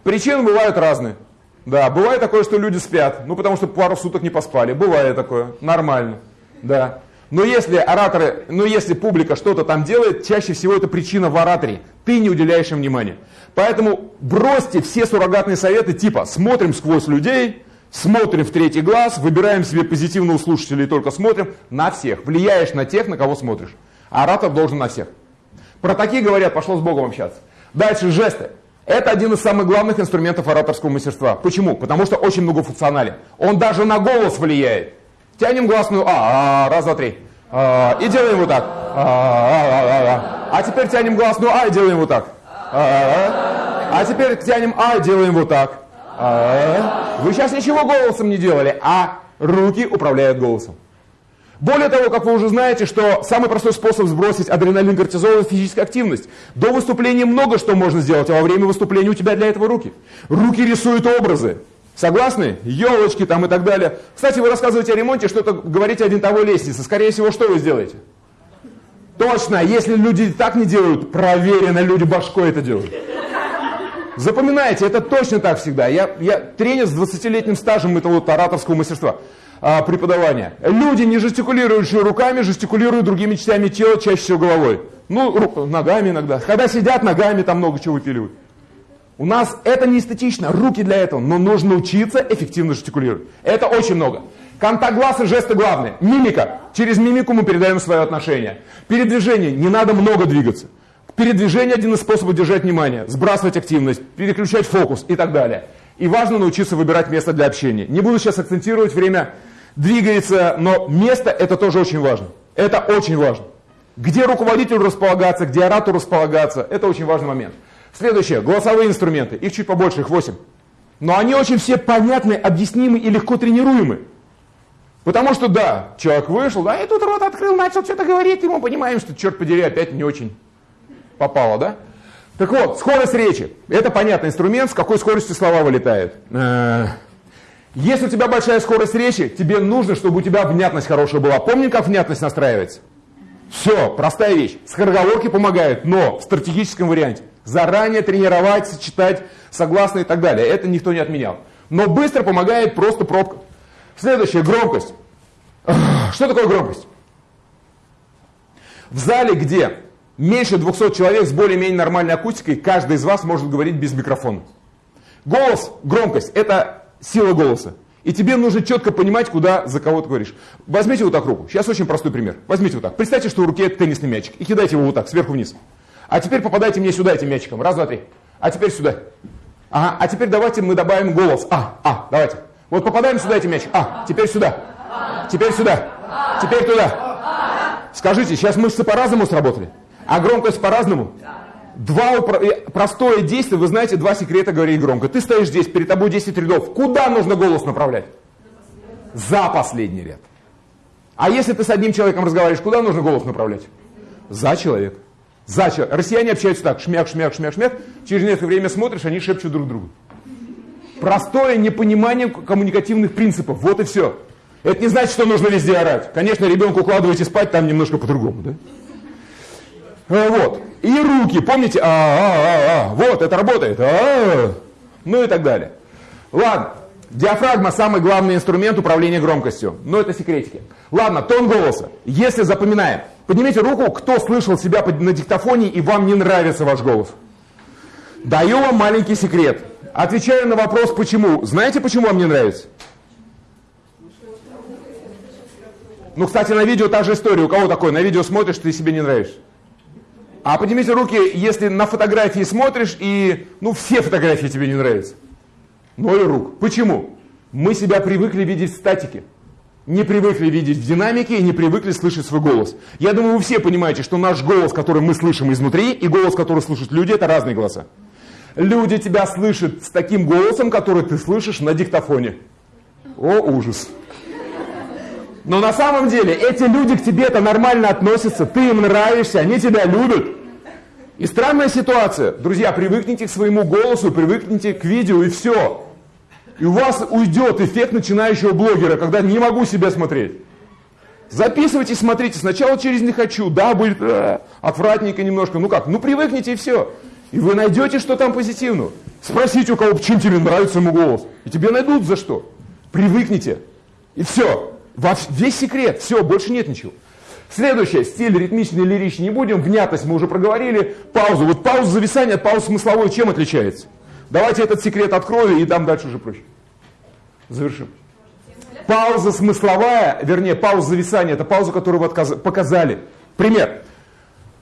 Причины бывают разные. Да, бывает такое, что люди спят, ну потому что пару суток не поспали. Бывает такое, нормально. Да. Но если ораторы, но если публика что-то там делает, чаще всего это причина в ораторе. Ты не уделяешь им внимания. Поэтому бросьте все суррогатные советы типа смотрим сквозь людей, смотрим в третий глаз, выбираем себе позитивного слушателя и только смотрим на всех. Влияешь на тех, на кого смотришь. Оратор должен на всех. Про такие говорят, пошло с Богом общаться. Дальше жесты. Это один из самых главных инструментов ораторского мастерства. Почему? Потому что очень многофункционален. Он даже на голос влияет. Тянем гласную А, а раз, два, три. А, и делаем вот так. А, а, а, а. а теперь тянем гласную А и делаем вот так. А, а, а. теперь тянем А и делаем вот так. А, Вы сейчас ничего голосом не делали, а руки управляют голосом. Более того, как вы уже знаете, что самый простой способ сбросить адреналин, кортизол – это физическая активность. До выступления много что можно сделать, а во время выступления у тебя для этого руки. Руки рисуют образы. Согласны? Елочки там и так далее. Кстати, вы рассказываете о ремонте, что-то говорите о винтовой лестнице. Скорее всего, что вы сделаете? Точно, если люди так не делают, проверено, люди башкой это делают. Запоминайте, это точно так всегда. Я, я тренер с 20-летним стажем этого вот ораторского мастерства а, преподавания. Люди, не жестикулирующие руками, жестикулируют другими частями тела, чаще всего головой. Ну, ногами иногда. Когда сидят, ногами там много чего выпиливают. У нас это не эстетично, руки для этого, но нужно учиться эффективно жестикулировать. Это очень много. Контакт глаз и жесты главные. Мимика. Через мимику мы передаем свое отношение. Передвижение. Не надо много двигаться. Передвижение один из способов держать внимание, сбрасывать активность, переключать фокус и так далее. И важно научиться выбирать место для общения. Не буду сейчас акцентировать, время двигается, но место это тоже очень важно. Это очень важно. Где руководитель располагаться, где оратор располагаться, это очень важный момент. Следующее, голосовые инструменты. Их чуть побольше, их 8. Но они очень все понятны, объяснимы и легко тренируемы. Потому что да, человек вышел, да, и тут рот открыл, начал что-то говорить, и мы понимаем, что, черт подери, опять не очень попало, да? Так вот, скорость речи. Это понятный инструмент, с какой скоростью слова вылетают. Э, если у тебя большая скорость речи, тебе нужно, чтобы у тебя внятность хорошая была. Помни, как внятность настраивается? Все, простая вещь. Скороговорки помогают, но в стратегическом варианте. Заранее тренировать, сочетать согласные и так далее. Это никто не отменял. Но быстро помогает просто пробка. Следующее, громкость. Что такое громкость? В зале, где меньше 200 человек с более-менее нормальной акустикой, каждый из вас может говорить без микрофона. Голос, громкость – это сила голоса. И тебе нужно четко понимать, куда за кого ты говоришь. Возьмите вот так руку. Сейчас очень простой пример. Возьмите вот так. Представьте, что в руке теннисный мячик. И кидайте его вот так, сверху вниз. А теперь попадайте мне сюда этим мячиком. Раз, два, три. А теперь сюда. Ага. А теперь давайте мы добавим голос. А, а, давайте. Вот попадаем сюда этим мячиком. А, теперь сюда. Теперь сюда. Теперь туда. Скажите, сейчас мышцы по-разному сработали? А громкость по-разному? Два э, простое действие, вы знаете, два секрета говорить громко. Ты стоишь здесь, перед тобой 10 рядов. Куда нужно голос направлять? За последний ряд. А если ты с одним человеком разговариваешь, куда нужно голос направлять? За человека. За человека. Россияне общаются так, шмяк, шмяк, шмяк, шмяк. Через некоторое время смотришь, они шепчут друг другу. Простое непонимание коммуникативных принципов. Вот и все. Это не значит, что нужно везде орать. Конечно, ребенка укладываете спать, там немножко по-другому. Да? А, вот. И руки, помните? А, а, а, а. Вот, это работает. А, а, ну и так далее. Ладно. Диафрагма самый главный инструмент управления громкостью. Но это секретики. Ладно, тон голоса. Если запоминаем. Поднимите руку, кто слышал себя на диктофоне и вам не нравится ваш голос. Даю вам маленький секрет. Отвечаю на вопрос, почему. Знаете, почему вам не нравится? Ну, кстати, на видео та же история. У кого такое? На видео смотришь, ты себе не нравишься. А поднимите руки, если на фотографии смотришь, и ну, все фотографии тебе не нравятся. Ноль рук. Почему? Мы себя привыкли видеть в статике. Не привыкли видеть в динамике и не привыкли слышать свой голос. Я думаю, вы все понимаете, что наш голос, который мы слышим изнутри, и голос, который слышат люди, это разные голоса. Люди тебя слышат с таким голосом, который ты слышишь на диктофоне. О, ужас. Но на самом деле эти люди к тебе-то нормально относятся, ты им нравишься, они тебя любят. И странная ситуация. Друзья, привыкните к своему голосу, привыкните к видео и все. И у вас уйдет эффект начинающего блогера, когда не могу себя смотреть. Записывайте, смотрите. Сначала через «не хочу». Да, будет э, отвратненько немножко. Ну как, ну привыкните и все. И вы найдете, что там позитивного. Спросите у кого, почему тебе нравится ему голос. И тебе найдут за что. Привыкните. И все. Весь секрет. Все, больше нет ничего. Следующее, стиль ритмичный, лиричный не будем, внятность мы уже проговорили, паузу. Вот пауза зависания от паузы смысловой чем отличается? Давайте этот секрет открою и дам дальше уже проще. Завершим. Пауза смысловая, вернее, пауза зависания, это пауза, которую вы показали. Пример.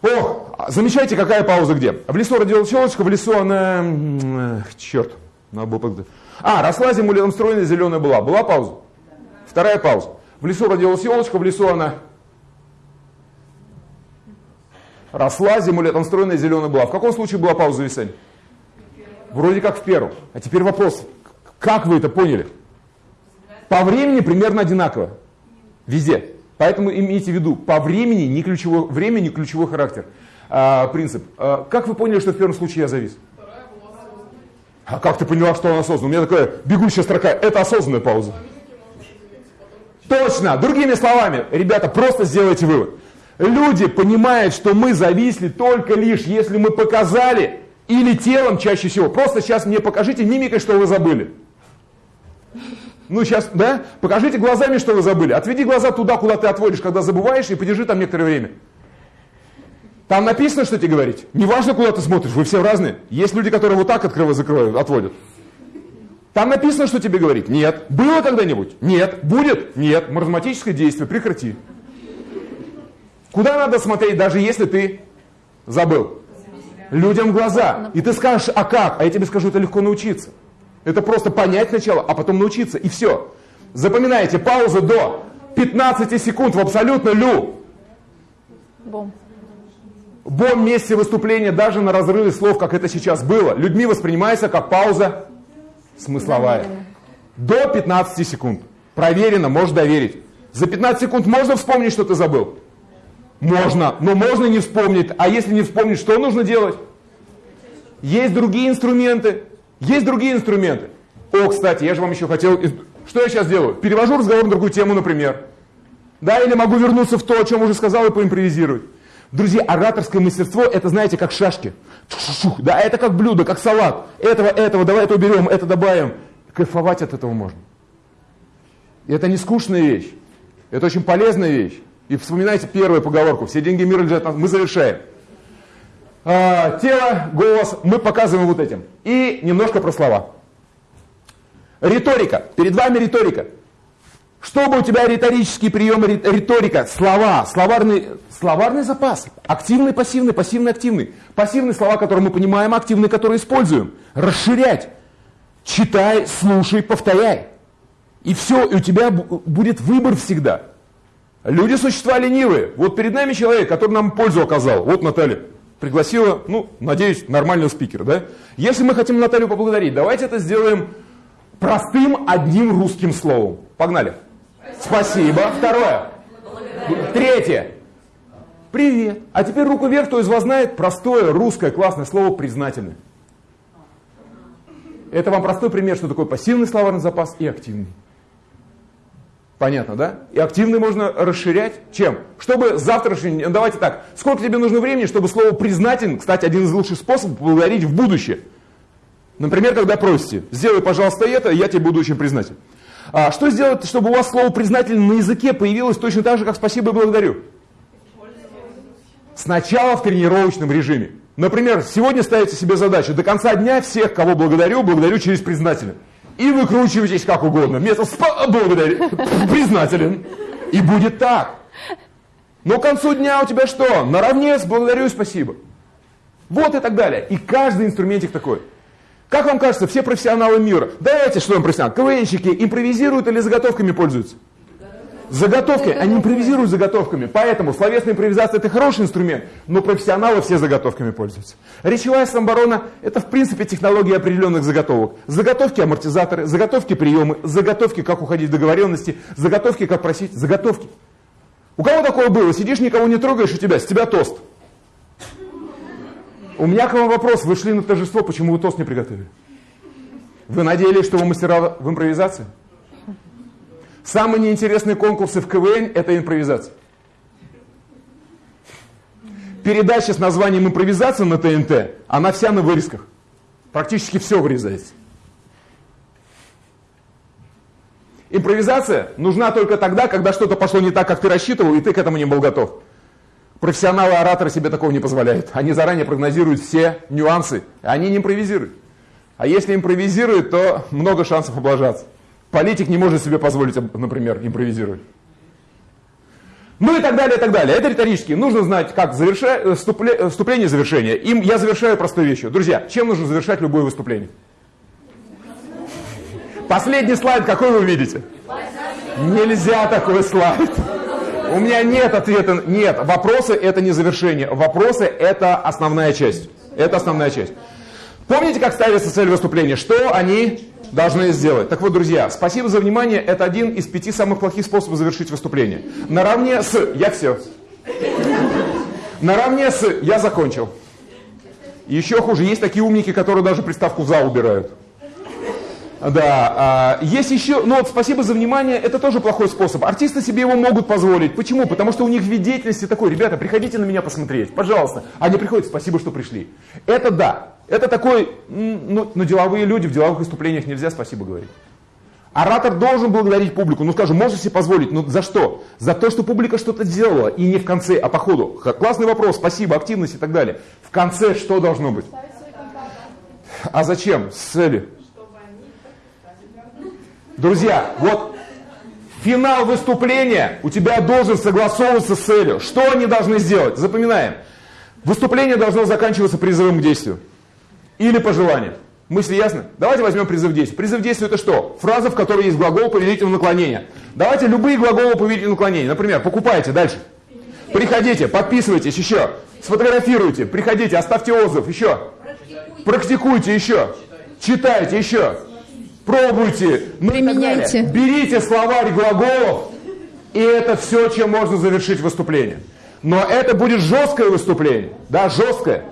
О, замечайте, какая пауза где. В лесу родилась елочка, в лесу она... Черт, надо было... А, росла летом стройная, зеленая была. Была пауза? Вторая пауза. В лесу родилась елочка, в лесу она росла, зиму летом стройная, зеленая была. В каком случае была пауза зависания? Вроде как в первом. А теперь вопрос, как вы это поняли? По времени примерно одинаково. Везде. Поэтому имейте в виду, по времени не ключевой, время не ключевой характер. А, принцип. А, как вы поняли, что в первом случае я завис? А как ты поняла, что он осознанный? У меня такая бегущая строка. Это осознанная пауза. Точно. Другими словами, ребята, просто сделайте вывод. Люди понимают, что мы зависли только лишь, если мы показали, или телом чаще всего. Просто сейчас мне покажите мимикой, что вы забыли. Ну, сейчас, да? Покажите глазами, что вы забыли. Отведи глаза туда, куда ты отводишь, когда забываешь, и подержи там некоторое время. Там написано, что тебе говорить. Неважно, куда ты смотришь, вы все разные. Есть люди, которые вот так открывают, закрывают, отводят. Там написано, что тебе говорить. Нет. Было когда-нибудь? Нет. Будет? Нет. Маразматическое действие. Прекрати. Куда надо смотреть, даже если ты забыл? Людям в глаза. И ты скажешь, а как? А я тебе скажу, это легко научиться. Это просто понять сначала, а потом научиться. И все. Запоминайте, пауза до 15 секунд в абсолютно лю. Бом. Бом месте выступления даже на разрыве слов, как это сейчас было, людьми воспринимается как пауза смысловая. До 15 секунд. Проверено, можешь доверить. За 15 секунд можно вспомнить, что ты забыл? Можно, но можно не вспомнить. А если не вспомнить, что нужно делать? Есть другие инструменты. Есть другие инструменты. О, кстати, я же вам еще хотел... Что я сейчас делаю? Перевожу разговор на другую тему, например. Да, или могу вернуться в то, о чем уже сказал, и поимпровизировать. Друзья, ораторское мастерство, это, знаете, как шашки. Да, это как блюдо, как салат. Этого, этого, давай это уберем, это добавим. Кайфовать от этого можно. И это не скучная вещь. Это очень полезная вещь. И вспоминайте первую поговорку. Все деньги мира лежат. Мы завершаем. А, тело, голос мы показываем вот этим. И немножко про слова. Риторика. Перед вами риторика. Чтобы у тебя риторические приемы, риторика, слова, словарный, словарный запас, активный, пассивный, пассивный, активный. Пассивные слова, которые мы понимаем, активные, которые используем. Расширять. Читай, слушай, повторяй. И все, и у тебя будет выбор всегда. Люди существа ленивые. Вот перед нами человек, который нам пользу оказал. Вот Наталья пригласила, ну, надеюсь, нормального спикера, да? Если мы хотим Наталью поблагодарить, давайте это сделаем простым одним русским словом. Погнали. Спасибо. Второе. Третье. Привет. А теперь руку вверх, кто из вас знает простое русское классное слово признательный. Это вам простой пример, что такое пассивный словарный запас и активный. Понятно, да? И активный можно расширять. Чем? Чтобы завтрашний... Давайте так. Сколько тебе нужно времени, чтобы слово признательный, кстати, один из лучших способов поблагодарить в будущее. Например, когда просите, сделай, пожалуйста, это, я тебе буду очень признателен. А что сделать, чтобы у вас слово признательно на языке появилось точно так же, как спасибо и благодарю? Сначала в тренировочном режиме. Например, сегодня ставите себе задачу до конца дня всех, кого благодарю, благодарю через признательно. И выкручивайтесь как угодно. Вместо спа благодарю, признателен. И будет так. Но к концу дня у тебя что? Наравне с благодарю спасибо. Вот и так далее. И каждый инструментик такой. Как вам кажется, все профессионалы мира, давайте, что им профессионал, КВНщики импровизируют или заготовками пользуются? Заготовки, они импровизируют заготовками. Поэтому словесная импровизация это хороший инструмент, но профессионалы все заготовками пользуются. Речевая самооборона это в принципе технология определенных заготовок. Заготовки амортизаторы, заготовки приемы, заготовки как уходить в договоренности, заготовки как просить, заготовки. У кого такое было? Сидишь, никого не трогаешь, у тебя, с тебя тост. У меня к вам вопрос. Вы шли на торжество, почему вы тост не приготовили? Вы надеялись, что вы мастера в импровизации? Самые неинтересные конкурсы в КВН – это импровизация. Передача с названием «Импровизация» на ТНТ, она вся на вырезках. Практически все вырезается. Импровизация нужна только тогда, когда что-то пошло не так, как ты рассчитывал, и ты к этому не был готов. Профессионалы-ораторы себе такого не позволяют. Они заранее прогнозируют все нюансы. Они не импровизируют. А если импровизируют, то много шансов облажаться. Политик не может себе позволить, например, импровизировать. Ну и так далее, и так далее. Это риторически. Нужно знать, как завершать, э, вступление, вступление и завершение. Им я завершаю простой вещью. Друзья, чем нужно завершать любое выступление? Последний слайд, какой вы видите? Нельзя такой слайд. У меня нет ответа. Нет, вопросы это не завершение. Вопросы это основная часть. Это основная часть. Помните, как ставится цель выступления? Что они должны сделать? Так вот, друзья, спасибо за внимание. Это один из пяти самых плохих способов завершить выступление. Наравне с «я все». Наравне с «я закончил». Еще хуже, есть такие умники, которые даже приставку «за» убирают. Да, а, есть еще, ну вот спасибо за внимание, это тоже плохой способ. Артисты себе его могут позволить. Почему? Потому что у них вид деятельности такой, ребята, приходите на меня посмотреть, пожалуйста. Они приходят, спасибо, что пришли. Это да, это такой, ну, но деловые люди, в деловых выступлениях нельзя спасибо говорить. Оратор должен благодарить публику. Ну, скажем, можно себе позволить. Ну, за что? За то, что публика что-то сделала. И не в конце, а по ходу. Классный вопрос, спасибо, активность и так далее. В конце что должно быть? А зачем? С целью. Друзья, вот финал выступления у тебя должен согласовываться с целью. Что они должны сделать? Запоминаем. Выступление должно заканчиваться призывом к действию. Или пожеланием. Мысли ясно? Давайте возьмем призыв к действию. Призыв к действию это что? Фраза, в которой есть глагол повелительного наклонения. Давайте любые глаголы повелительного наклонения. Например, покупайте, дальше. Приходите, подписывайтесь, еще. Сфотографируйте, приходите, оставьте отзыв, еще. Практикуйте, еще. Читайте, еще. пробуйте. Ну Применяйте. Берите словарь глаголов, и это все, чем можно завершить выступление. Но это будет жесткое выступление, да, жесткое.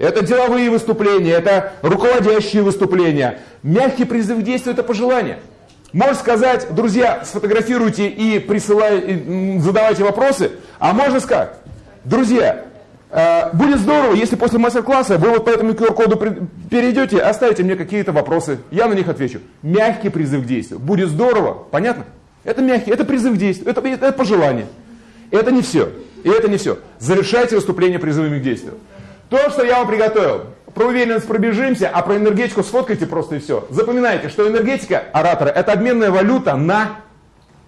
Это деловые выступления, это руководящие выступления. Мягкий призыв к действию – это пожелание. Можешь сказать, друзья, сфотографируйте и присылайте, задавайте вопросы. А можно сказать, друзья, э, будет здорово, если после мастер-класса вы вот по этому QR-коду перейдете, оставите мне какие-то вопросы, я на них отвечу. Мягкий призыв к действию. Будет здорово, понятно? Это мягкий, это призыв к действию, это, это пожелание. Это не все. И это не все. Завершайте выступление призывами к действию. То, что я вам приготовил, про уверенность пробежимся, а про энергетику сфоткайте просто и все. Запоминайте, что энергетика оратора – это обменная валюта на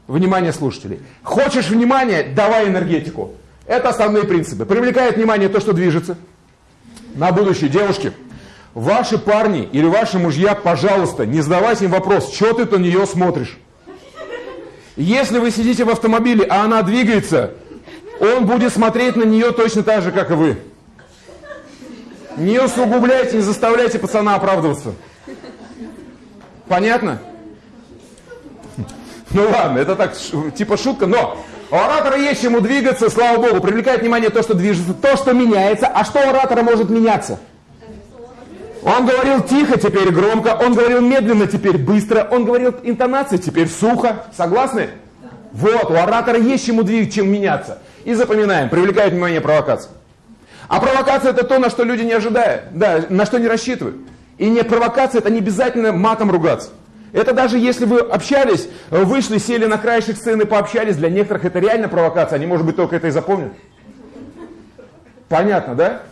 внимание слушателей. Хочешь внимания – давай энергетику. Это основные принципы. Привлекает внимание то, что движется. На будущее, девушки, ваши парни или ваши мужья, пожалуйста, не задавайте им вопрос, что ты на нее смотришь. Если вы сидите в автомобиле, а она двигается, он будет смотреть на нее точно так же, как и вы. Не усугубляйте, не заставляйте пацана оправдываться. Понятно? Ну ладно, это так, типа шутка, но у оратора есть чему двигаться, слава богу, привлекает внимание то, что движется, то, что меняется. А что у оратора может меняться? Он говорил тихо, теперь громко, он говорил медленно, теперь быстро, он говорил интонацией, теперь сухо. Согласны? Вот, у оратора есть чему двигаться, чем меняться. И запоминаем, привлекает внимание провокация. А провокация это то, на что люди не ожидают, да, на что не рассчитывают. И не провокация, это не обязательно матом ругаться. Это даже если вы общались, вышли, сели на краешек сцены, пообщались, для некоторых это реально провокация, они, может быть, только это и запомнят. Понятно, да?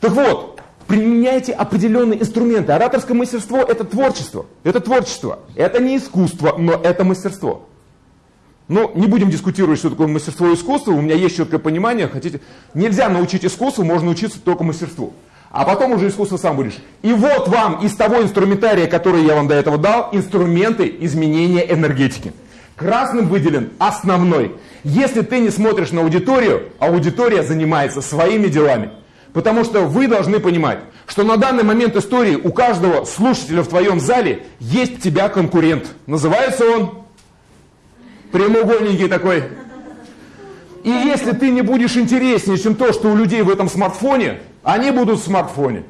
Так вот, применяйте определенные инструменты. Ораторское мастерство – это творчество. Это творчество. Это не искусство, но это мастерство. Но не будем дискутировать, что такое мастерство и искусство. У меня есть четкое понимание. Хотите, нельзя научить искусству, можно учиться только мастерству. А потом уже искусство сам будешь. И вот вам из того инструментария, который я вам до этого дал, инструменты изменения энергетики. Красным выделен основной. Если ты не смотришь на аудиторию, аудитория занимается своими делами. Потому что вы должны понимать, что на данный момент истории у каждого слушателя в твоем зале есть тебя конкурент. Называется он прямоугольненький такой. И если ты не будешь интереснее, чем то, что у людей в этом смартфоне, они будут в смартфоне.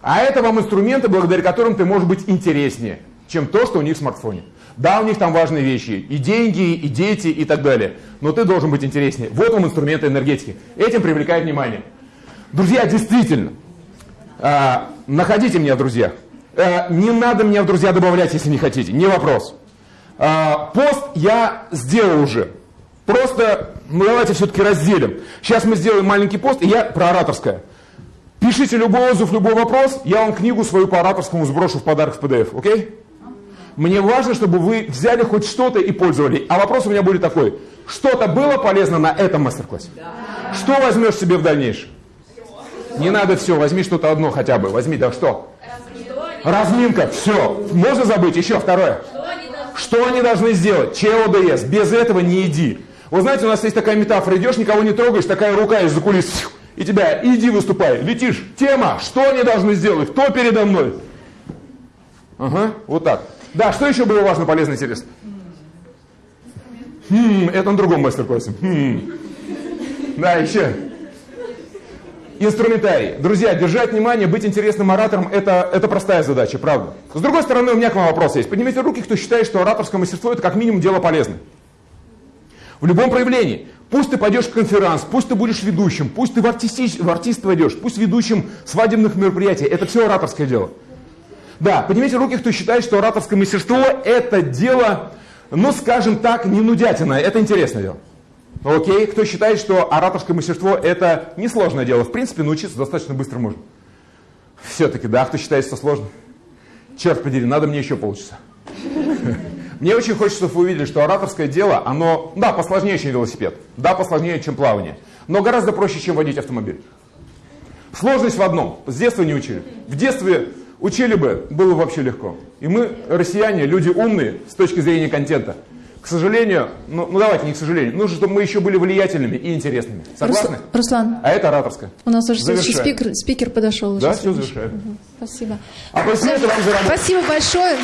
А это вам инструменты, благодаря которым ты можешь быть интереснее, чем то, что у них в смартфоне. Да, у них там важные вещи, и деньги, и дети, и так далее. Но ты должен быть интереснее. Вот вам инструменты энергетики. Этим привлекает внимание. Друзья, действительно, э, находите меня в друзьях. Э, не надо меня в друзья добавлять, если не хотите, не вопрос. А, пост я сделал уже. Просто, ну давайте все-таки разделим. Сейчас мы сделаем маленький пост, и я про ораторское. Пишите любой отзыв, любой вопрос, я вам книгу свою по ораторскому сброшу в подарок в PDF, окей? Мне важно, чтобы вы взяли хоть что-то и пользовали. А вопрос у меня будет такой. Что-то было полезно на этом мастер-классе? Да. Что возьмешь себе в дальнейшем? Не надо все, возьми что-то одно хотя бы. Возьми, да что? Разминка, все. Можно забыть? Еще второе. Что они должны сделать? ЧОДС. Без этого не иди. Вы знаете, у нас есть такая метафора. Идешь, никого не трогаешь, такая рука из-за кулис. И тебя, иди выступай. Летишь. Тема. Что они должны сделать? Кто передо мной? Ага, вот так. Да, что еще было важно, полезно, интересно? Хм, это на другом мастер-классе. Хм. Да, еще. Инструментарий. Друзья, держать внимание, быть интересным оратором это, это простая задача, правда. С другой стороны, у меня к вам вопрос есть. Поднимите руки, кто считает, что ораторское мастерство это как минимум дело полезное. В любом проявлении. Пусть ты пойдешь в конференц, пусть ты будешь ведущим, пусть ты в, артисти, в артист войдешь, пусть ведущим свадебных мероприятий. Это все ораторское дело. Да, поднимите руки, кто считает, что ораторское мастерство это дело, ну скажем так, не нудятина, это интересное дело. Окей, кто считает, что ораторское мастерство это несложное дело, в принципе, научиться достаточно быстро можно. Все-таки, да, кто считает, что сложно? Черт подери, надо мне еще полчаса. Мне очень хочется, чтобы вы увидели, что ораторское дело, оно, да, посложнее, чем велосипед, да, посложнее, чем плавание, но гораздо проще, чем водить автомобиль. Сложность в одном, с детства не учили. В детстве учили бы, было вообще легко. И мы, россияне, люди умные с точки зрения контента, к сожалению, ну, ну давайте не к сожалению, нужно, чтобы мы еще были влиятельными и интересными. Согласны? Рус- Руслан, А это ораторское. у нас уже следующий спикер, спикер подошел. уже Да, все следующий. завершаем. Спасибо. За работу. Спасибо большое.